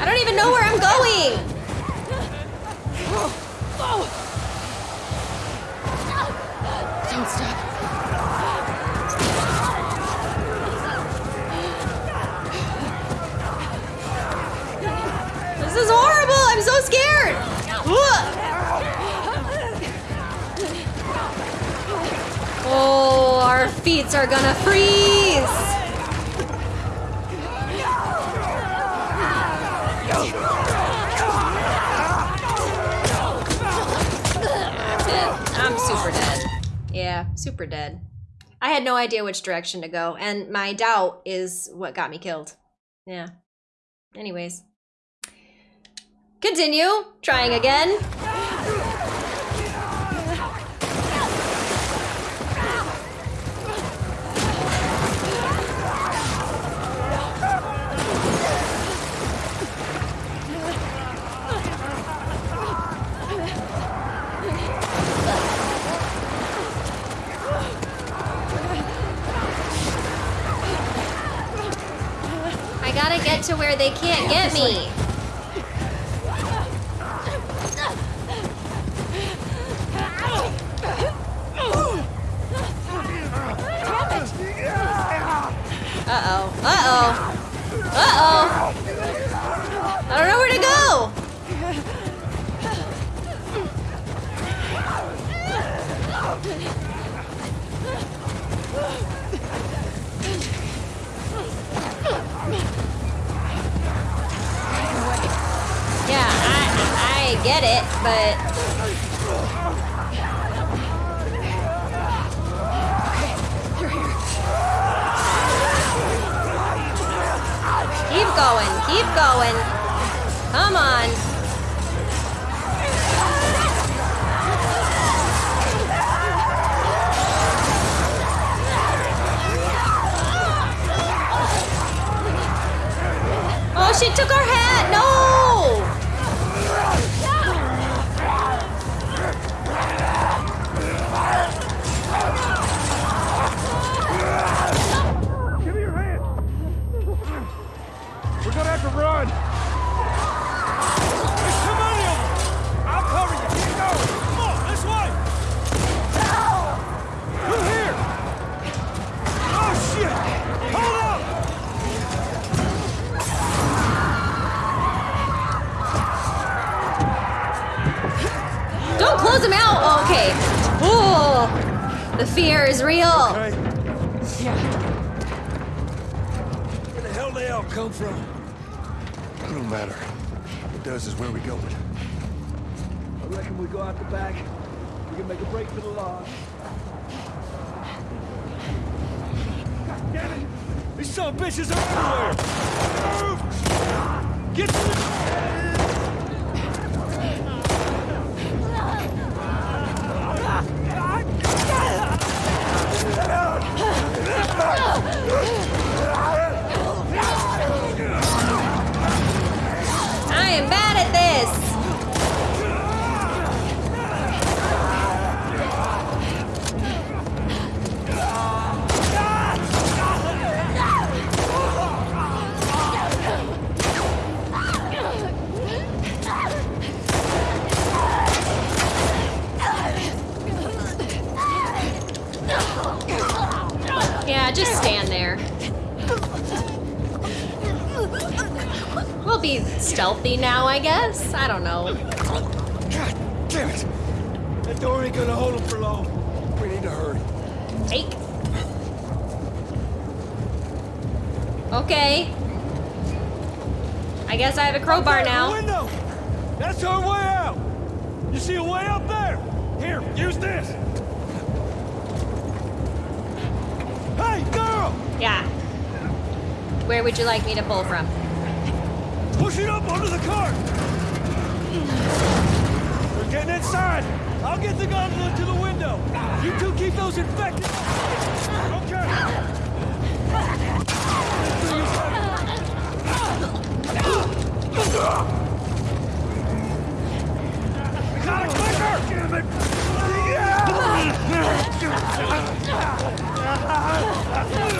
I don't even know where I'm going. Don't stop. This is horrible. I'm so scared. Ugh. Oh, are gonna freeze. I'm super dead. Yeah, super dead. I had no idea which direction to go, and my doubt is what got me killed. Yeah. Anyways. Continue. Trying again. Oh, okay. Ooh, the fear is real. Okay. Yeah. Where the hell they all come from? It don't matter. What does is where we going. I reckon we go out the back. We can make a break for the lodge. God damn These son of bitches are everywhere! Move! Get to the... be stealthy now, I guess. I don't know. God damn it! That door ain't gonna hold him for long. We need to hurry. Take. Okay. I guess I have a crowbar now. window! That's our way out! You see a way up there? Here, use this! Hey, girl! Yeah. Where would you like me to pull from? Push it up onto the cart! We're getting inside! I'll get the gondola to the window! You two keep those infected! Okay! We got a clicker! Damn it! Get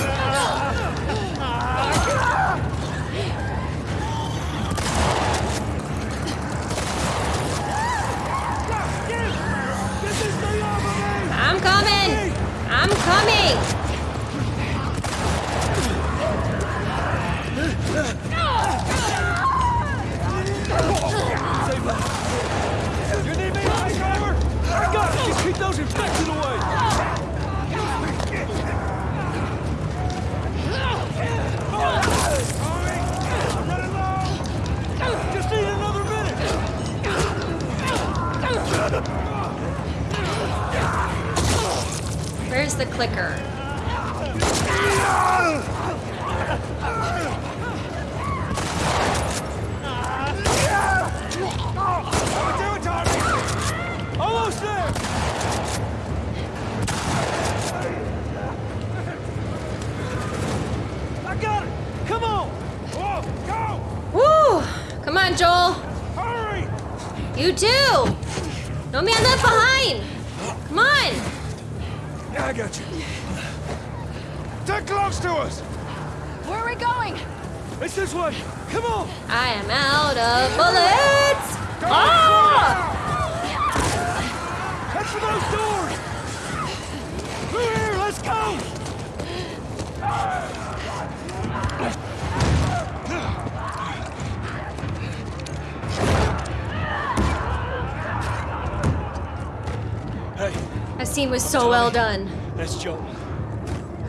so well done. that's Joel.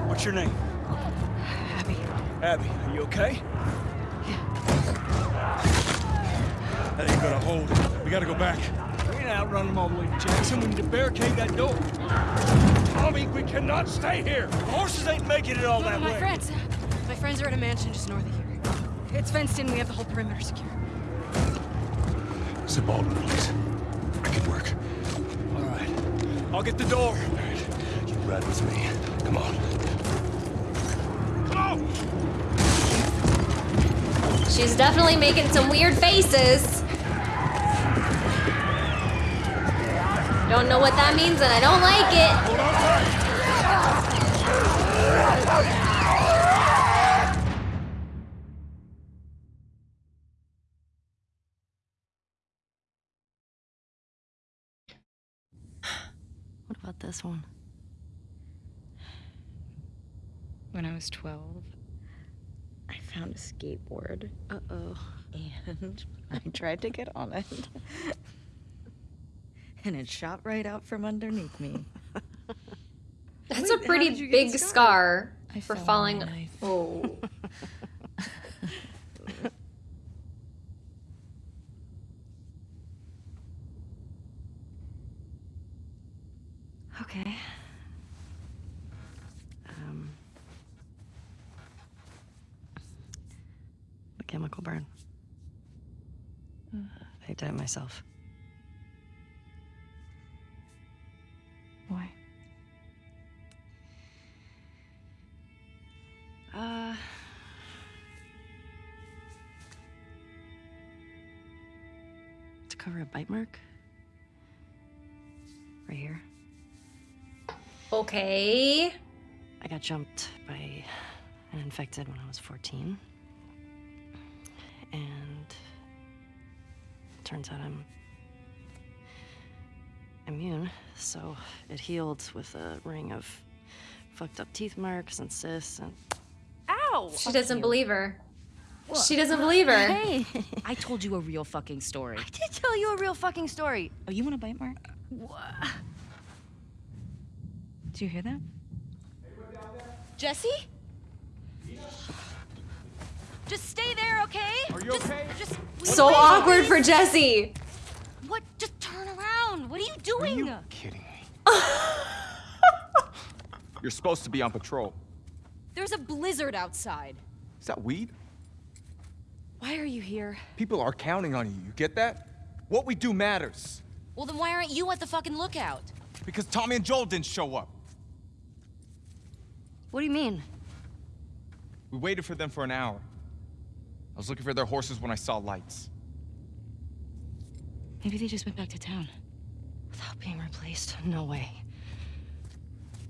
What's your name? Abby. Abby, are you okay? Yeah. That ain't gonna hold. We gotta go back. We ain't outrun them all the way to Jackson. We need to barricade that door. Tommy, we cannot stay here. The horses ain't making it all No, that my way. friends. My friends are at a mansion just north of here. It's fenced in. We have the whole perimeter secure. Zip Baldwin, please. I'll get the door. All right. You ride with me. Come on. Come on! She's definitely making some weird faces. Don't know what that means and I don't like it. Skateboard. Uh oh. And I tried to get on it. and it shot right out from underneath me. That's Wait, a pretty did you get big the scar, I for fell on falling. knife. Oh. Okay. Chemical burn. I did it myself. Why? Uh. To cover a bite mark. Right here. Okay. I got jumped by an infected when I was 14. And turns out I'm immune, so it healed with a ring of fucked up teeth marks and cysts and Ow! She doesn't believe her. She doesn't believe her. Hey, I told you a real fucking story. I did tell you a real fucking story. Oh, you want a bite mark? What? Do you hear that? Jesse? Just stay there, okay? Are you okay? Just So awkward for Jesse. What? Just turn around. What are you doing? You Kidding me. You're supposed to be on patrol. There's a blizzard outside. Is that weed? Why are you here? People are counting on you. You get that? What we do matters. Well, then why aren't you at the fucking lookout? Because Tommy and Joel didn't show up. What do you mean? We waited for them for an hour. I was looking for their horses when I saw lights. Maybe they just went back to town. Without being replaced? No way.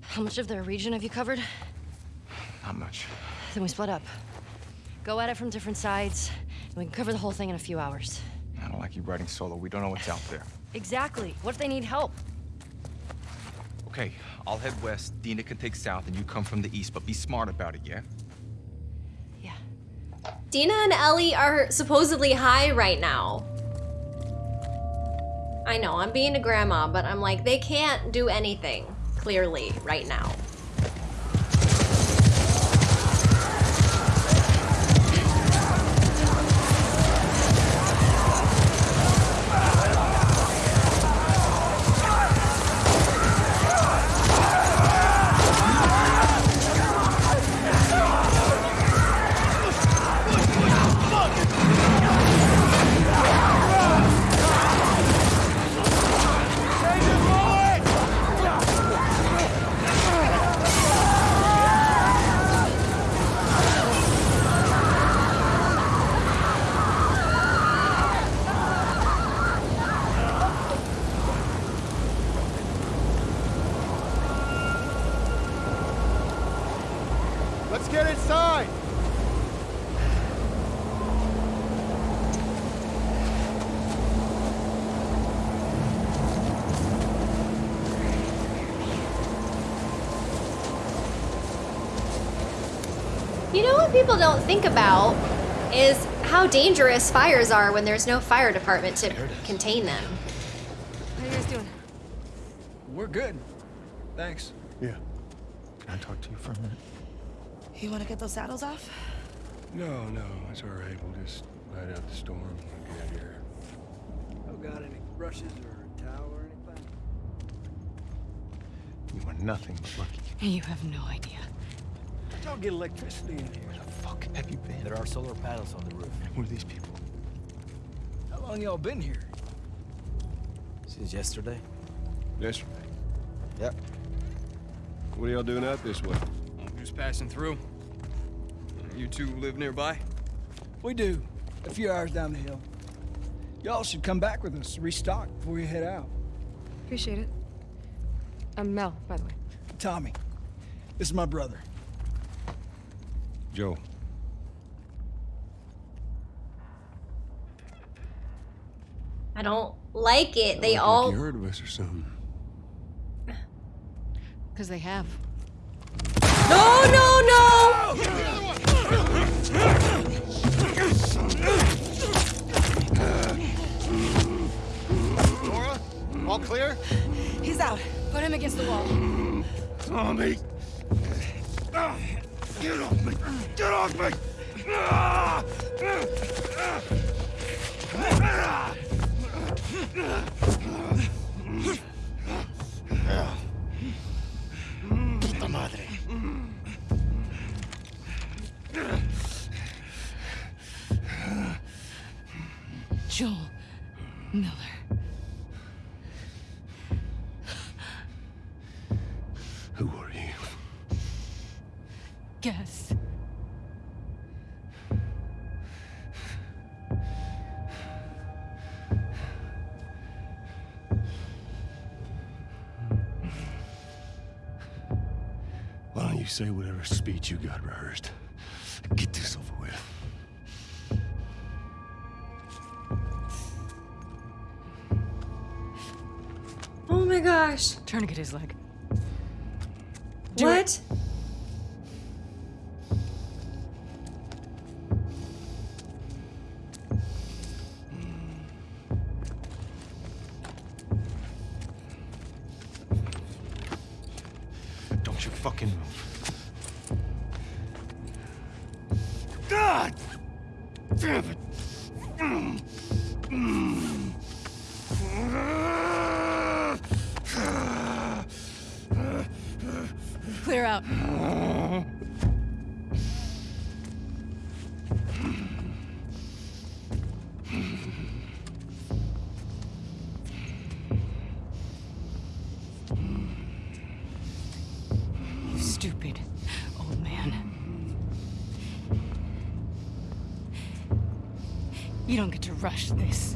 How much of their region have you covered? Not much. Then we split up. Go at it from different sides, and we can cover the whole thing in a few hours. I don't like you riding solo. We don't know what's out there. Exactly. What if they need help? Okay, I'll head west. Dina can take south, and you come from the east. But be smart about it, yeah? Yeah. Dina and Ellie are supposedly high right now. I know, I'm being a grandma, but I'm like, they can't do anything, clearly, right now. You know what people don't think about is how dangerous fires are when there's no fire department to contain them. How are you guys doing? We're good. Thanks. Yeah. Can I talk to you for a minute? You want to get those saddles off? No, no, it's all right. We'll just ride out the storm and get out of here. Oh, got any brushes or a towel or anything? You are nothing but lucky. You have no idea. Don't get electricity in here. Where the fuck have you been? There are solar panels on the roof. Who are these people? How long y'all been here? Since yesterday? Yesterday. Yep. What are y'all doing out this way? I'm just passing through. You two live nearby? We do. A few hours down the hill. Y'all should come back with us, restock before you head out. Appreciate it. I'm Mel, by the way. Tommy, this is my brother. Joe. I don't like it. They Like all. You heard of us or something? Because they have. No, no, no! Nora? All clear? He's out. Put him against the wall. Tommy! Get off me! Get off me! Ah! Puta madre. Joel Miller. Who are you? Guess. Why don't you say whatever speech you got rehearsed? Get this over with. Oh my gosh. Tourniquet his leg. Do what? Don't fucking move. God! Damn it! Clear out. You don't get to rush this.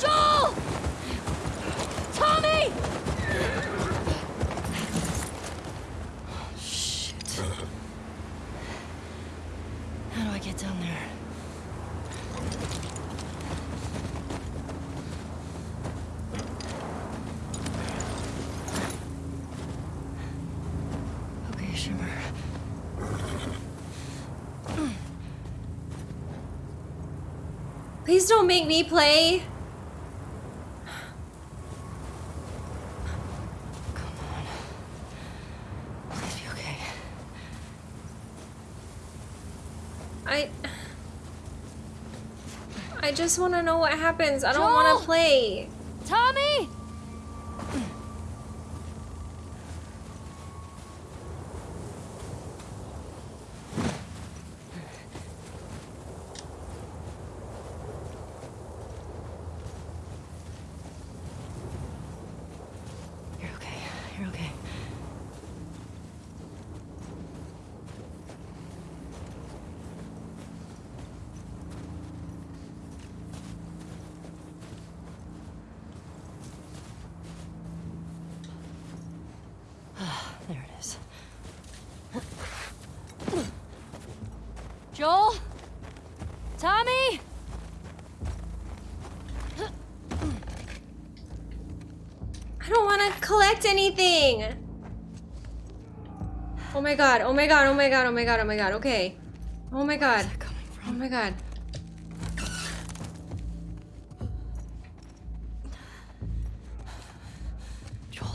Joel! Tommy! Shit. How do I get down there? Okay, Shimmer. Please don't make me play. Please be okay. I. I just want to know what happens. I don't want to play. Tommy! You're okay. You're okay. there it is. Joel? Tommy? I don't want to collect anything. Oh my god. Oh my god. Oh my god. Oh my god. Oh my god. Okay. Oh my god. Oh my god. Joel.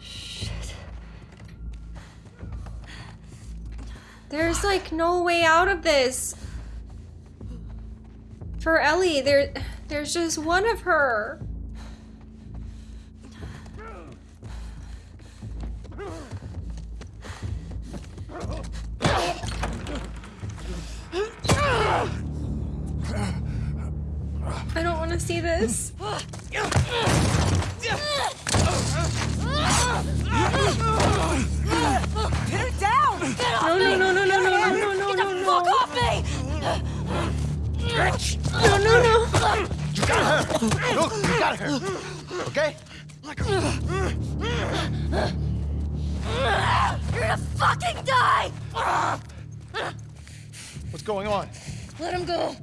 Shit. There's like no way out of this. For Ellie, there there's just one of her. I don't want to see this. Pin her down! Get off No, me! no, no, no, no, no, no, no, no, Get the no, fuck no. off me! No, no, no. You got her! Look, you got her! Okay? You're gonna fucking die! What's going on? Let him go!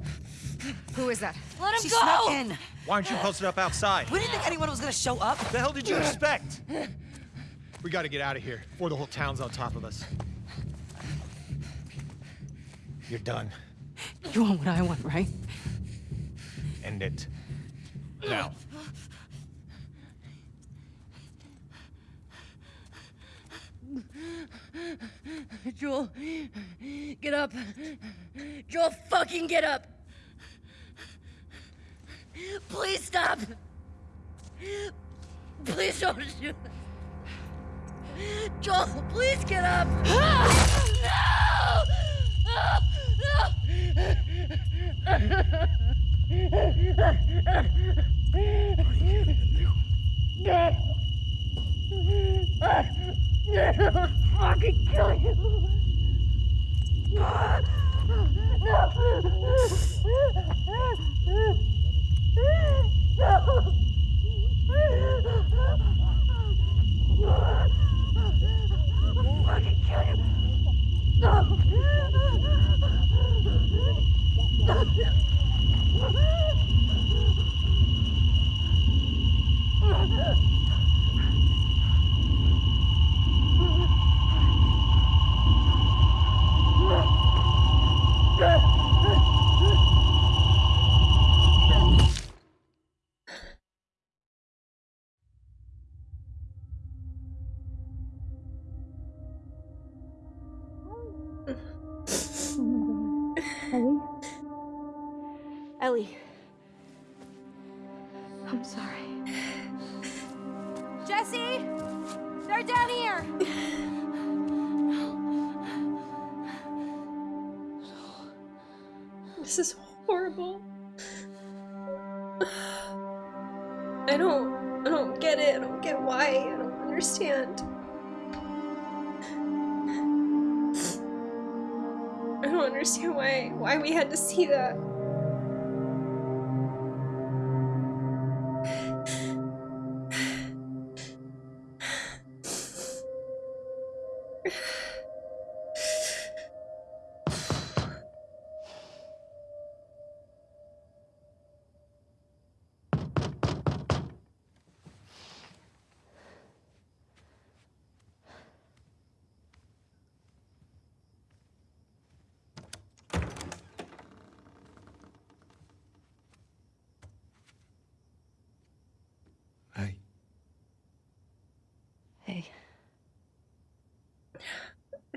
Who is that? Let him She go! snuck in. Why aren't you posted up outside? We didn't think anyone was gonna show up. The hell did you expect? We gotta get out of here before the whole town's on top of us. You're done. You want what I want, right? End it. Now. Joel, get up. Joel, fucking get up. Please stop! Please don't shoot! Joel, please get up! Fucking kill you! Ellie.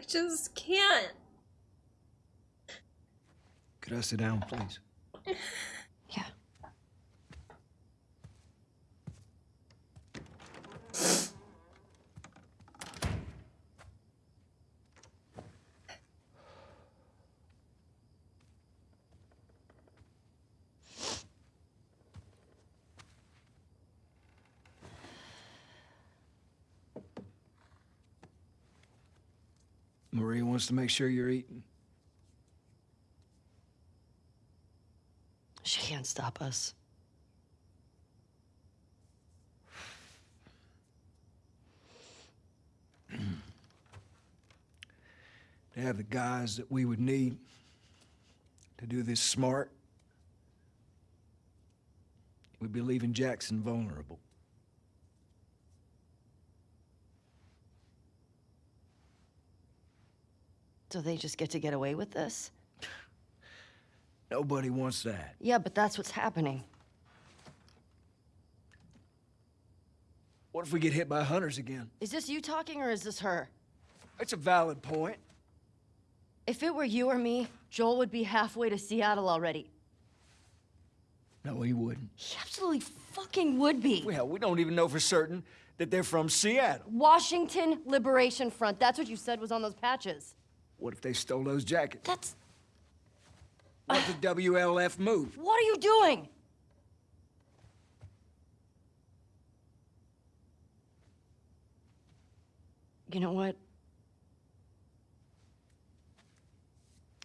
Just can't. could I sit down, please? Yeah. Maria wants to make sure you're eating. She can't stop us. To have the guys that we would need to do this smart, we'd be leaving Jackson vulnerable. So they just get to get away with this? Nobody wants that. Yeah, but that's what's happening. What if we get hit by hunters again? Is this you talking or is this her? That's a valid point. If it were you or me, Joel would be halfway to Seattle already. No, he wouldn't. He absolutely fucking would be. Well, we don't even know for certain that they're from Seattle. Washington Liberation Front. That's what you said was on those patches. What if they stole those jackets? That's. If the WLF move? What are you doing? You know what?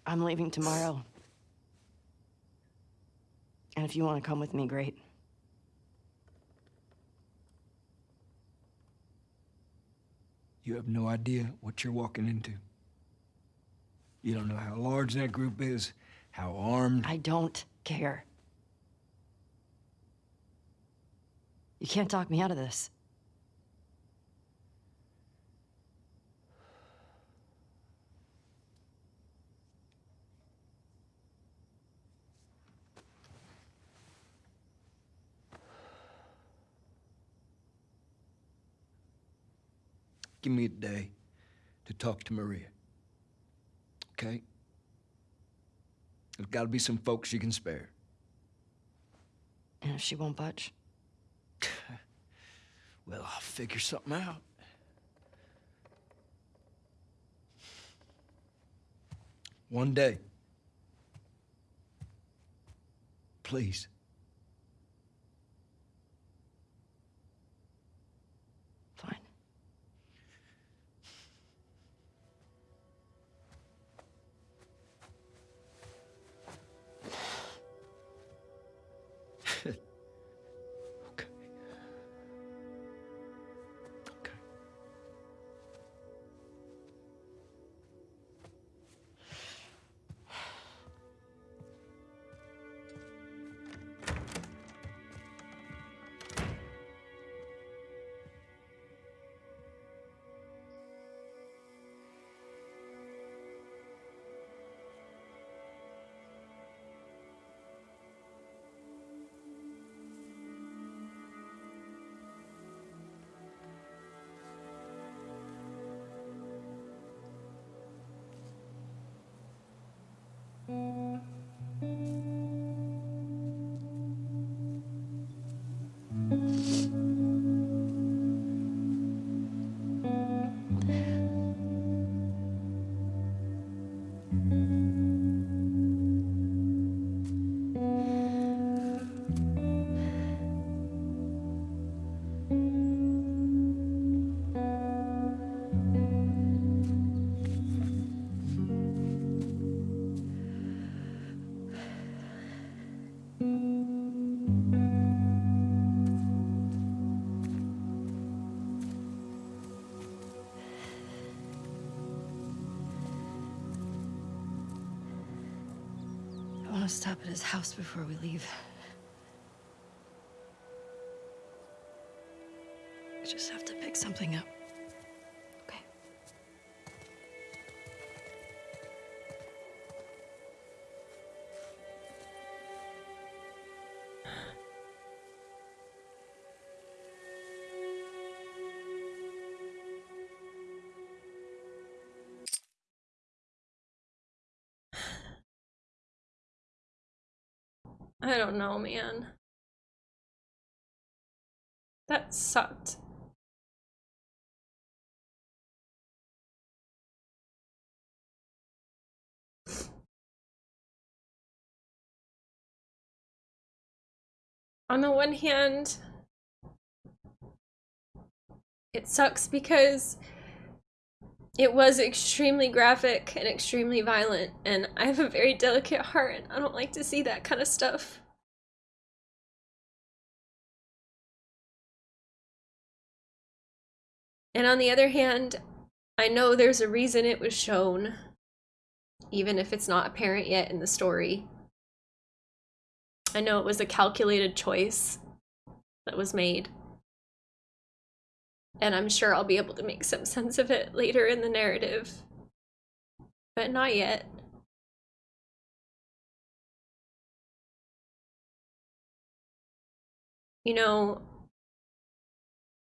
I'm leaving tomorrow. And if you want to come with me, great. You have no idea what you're walking into. You don't know how large that group is, how armed. I don't care. You can't talk me out of this. Give me a day to talk to Maria. Okay? There's got to be some folks you can spare. And if she won't budge? Well, I'll figure something out. One day. Please. Stop at his house before we leave. I don't know, man. That sucked. On the one hand, it sucks because it was extremely graphic and extremely violent, and I have a very delicate heart, and I don't like to see that kind of stuff. And on the other hand, I know there's a reason it was shown, even if it's not apparent yet in the story. I know it was a calculated choice that was made. And I'm sure I'll be able to make some sense of it later in the narrative. But not yet. You know,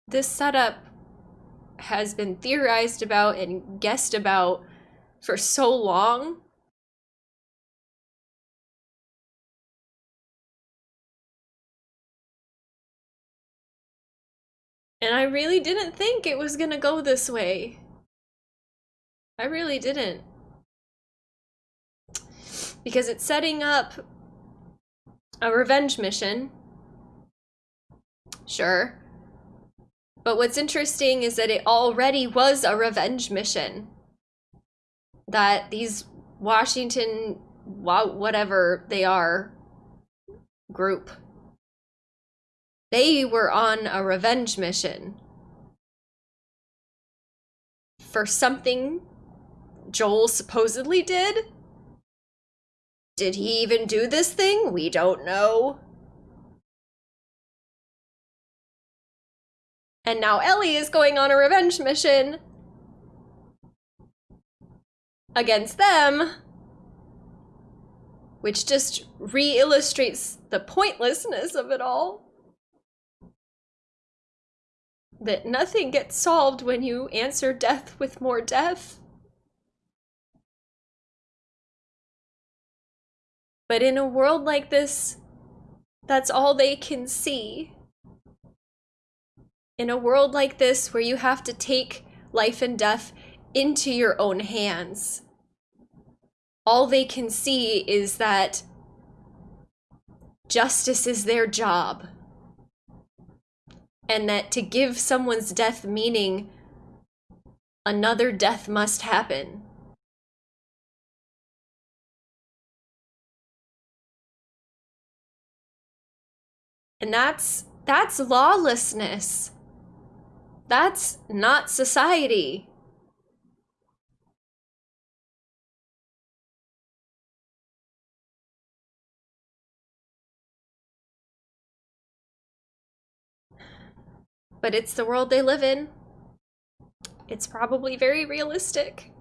this setup has been theorized about and guessed about for so long. And I really didn't think it was gonna go this way. I really didn't. Because it's setting up a revenge mission. Sure. But what's interesting is that it already was a revenge mission. That these Washington, whatever they are, group, they were on a revenge mission for something Joel supposedly did. Did he even do this thing? We don't know. And now Ellie is going on a revenge mission against them, which just re illustrates the pointlessness of it all. That nothing gets solved when you answer death with more death. But in a world like this, That's all they can see. In a world like this where you have to take life and death into your own hands, all they can see is that justice is their job. And that to give someone's death meaning, another death must happen. And that's that's lawlessness. That's not society. But it's the world they live in. It's probably very realistic.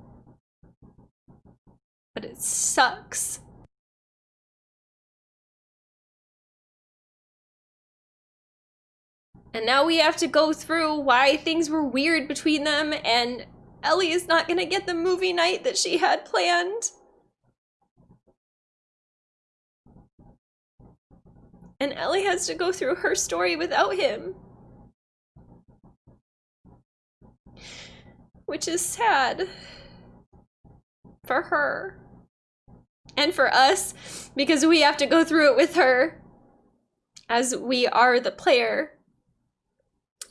But it sucks. And now we have to go through why things were weird between them and Ellie is not gonna get the movie night that she had planned. And Ellie has to go through her story without him. Which is sad. For her. And for us, because we have to go through it with her. As we are the player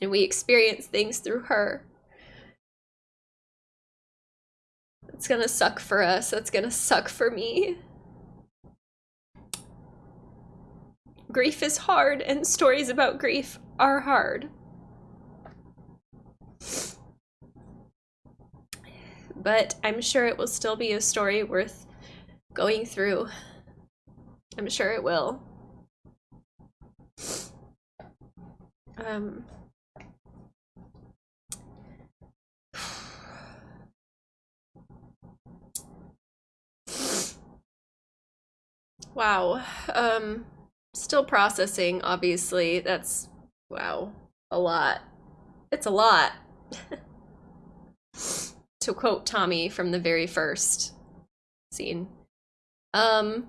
and we experience things through her. It's gonna suck for us. That's gonna suck for me. Grief is hard, and stories about grief are hard. But I'm sure it will still be a story worth going through. I'm sure it will. Um, Wow. Um, still processing, obviously. That's, wow, a lot. It's a lot. to quote Tommy from the very first scene. Um,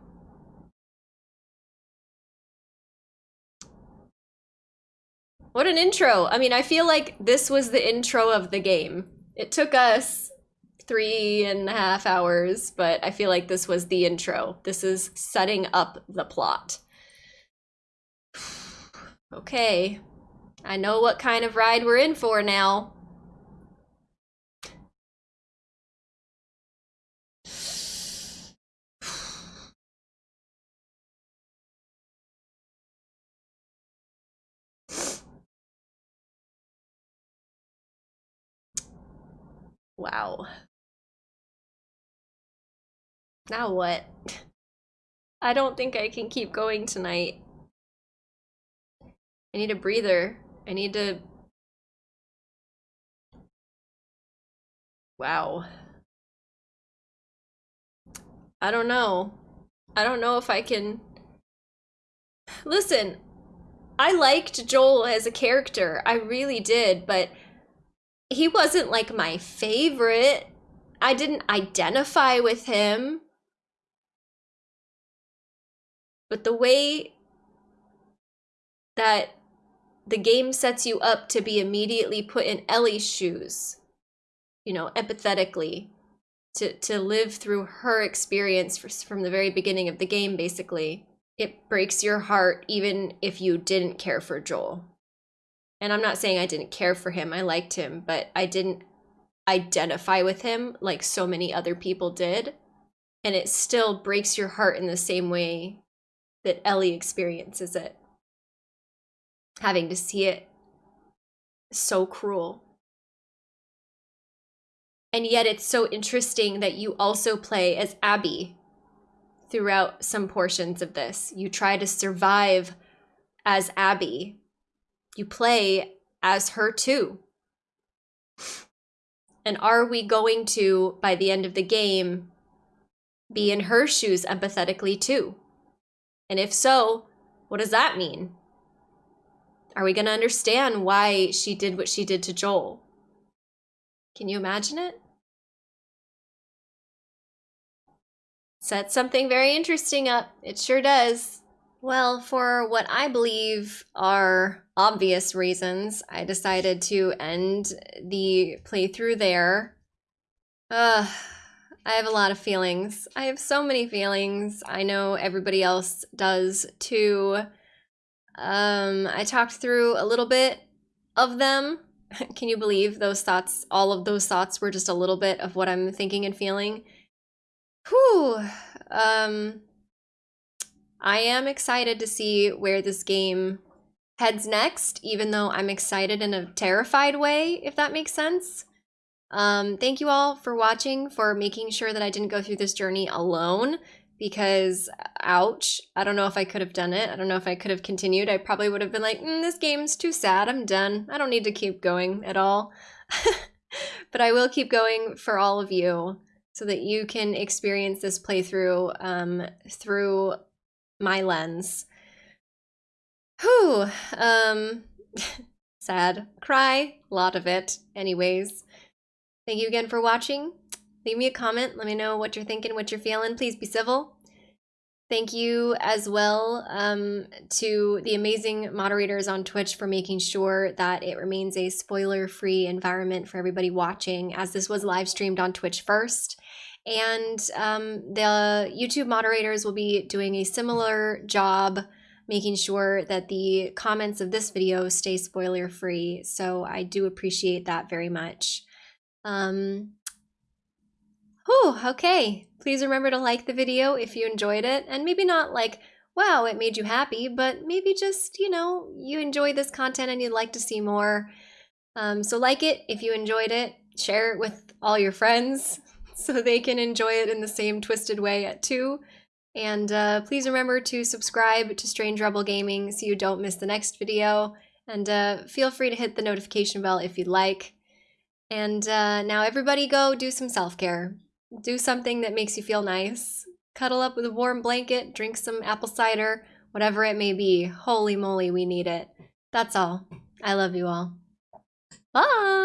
what an intro. I mean, I feel like this was the intro of the game. It took us three and a half hours, but I feel like this was the intro. This is setting up the plot. okay, I know what kind of ride we're in for now. Wow. Now what? I don't think I can keep going tonight. I need a breather. I need to... Wow. I don't know. I don't know if I can... Listen, I liked Joel as a character. I really did, but he wasn't like my favorite. I didn't identify with him. But the way that the game sets you up to be immediately put in Ellie's shoes, you know, empathetically, to, to live through her experience from the very beginning of the game, basically, it breaks your heart even if you didn't care for Joel. And I'm not saying I didn't care for him, I liked him, but I didn't identify with him like so many other people did. And it still breaks your heart in the same way that Ellie experiences it. Having to see it so cruel. And yet it's so interesting that you also play as Abby throughout some portions of this. You try to survive as Abby. You play as her too. And are we going to, by the end of the game, be in her shoes empathetically too? And if so, what does that mean? Are we going to understand why she did what she did to Joel? Can you imagine it? Set something very interesting up. It sure does. Well, for what I believe are obvious reasons, I decided to end the playthrough there. Ugh, I have a lot of feelings. I have so many feelings. I know everybody else does too. Um, I talked through a little bit of them. Can you believe those thoughts? All of those thoughts were just a little bit of what I'm thinking and feeling. Whew. Um, I am excited to see where this game heads next, even though I'm excited in a terrified way, if that makes sense. Um, thank you all for watching, for making sure that I didn't go through this journey alone, because ouch, I don't know if I could have done it. I don't know if I could have continued. I probably would have been like, mm, this game's too sad, I'm done. I don't need to keep going at all. but I will keep going for all of you so that you can experience this playthrough um, through my lens. Whew. Um, sad. Cry. A lot of it. Anyways. Thank you again for watching. Leave me a comment. Let me know what you're thinking, what you're feeling. Please be civil. Thank you as well um, to the amazing moderators on Twitch for making sure that it remains a spoiler-free environment for everybody watching, as this was live streamed on Twitch first. And um, the YouTube moderators will be doing a similar job making sure that the comments of this video stay spoiler free. So I do appreciate that very much. Um, whew, okay. Please remember to like the video if you enjoyed it and maybe not like, wow, it made you happy, but maybe just, you know, you enjoy this content and you'd like to see more. Um, so like it if you enjoyed it, share it with all your friends so they can enjoy it in the same twisted way at two. And uh, please remember to subscribe to Strange Rebel Gaming so you don't miss the next video. And uh, feel free to hit the notification bell if you'd like. And uh, now everybody go do some self-care. Do something that makes you feel nice. Cuddle up with a warm blanket, drink some apple cider, whatever it may be. Holy moly, we need it. That's all. I love you all. Bye!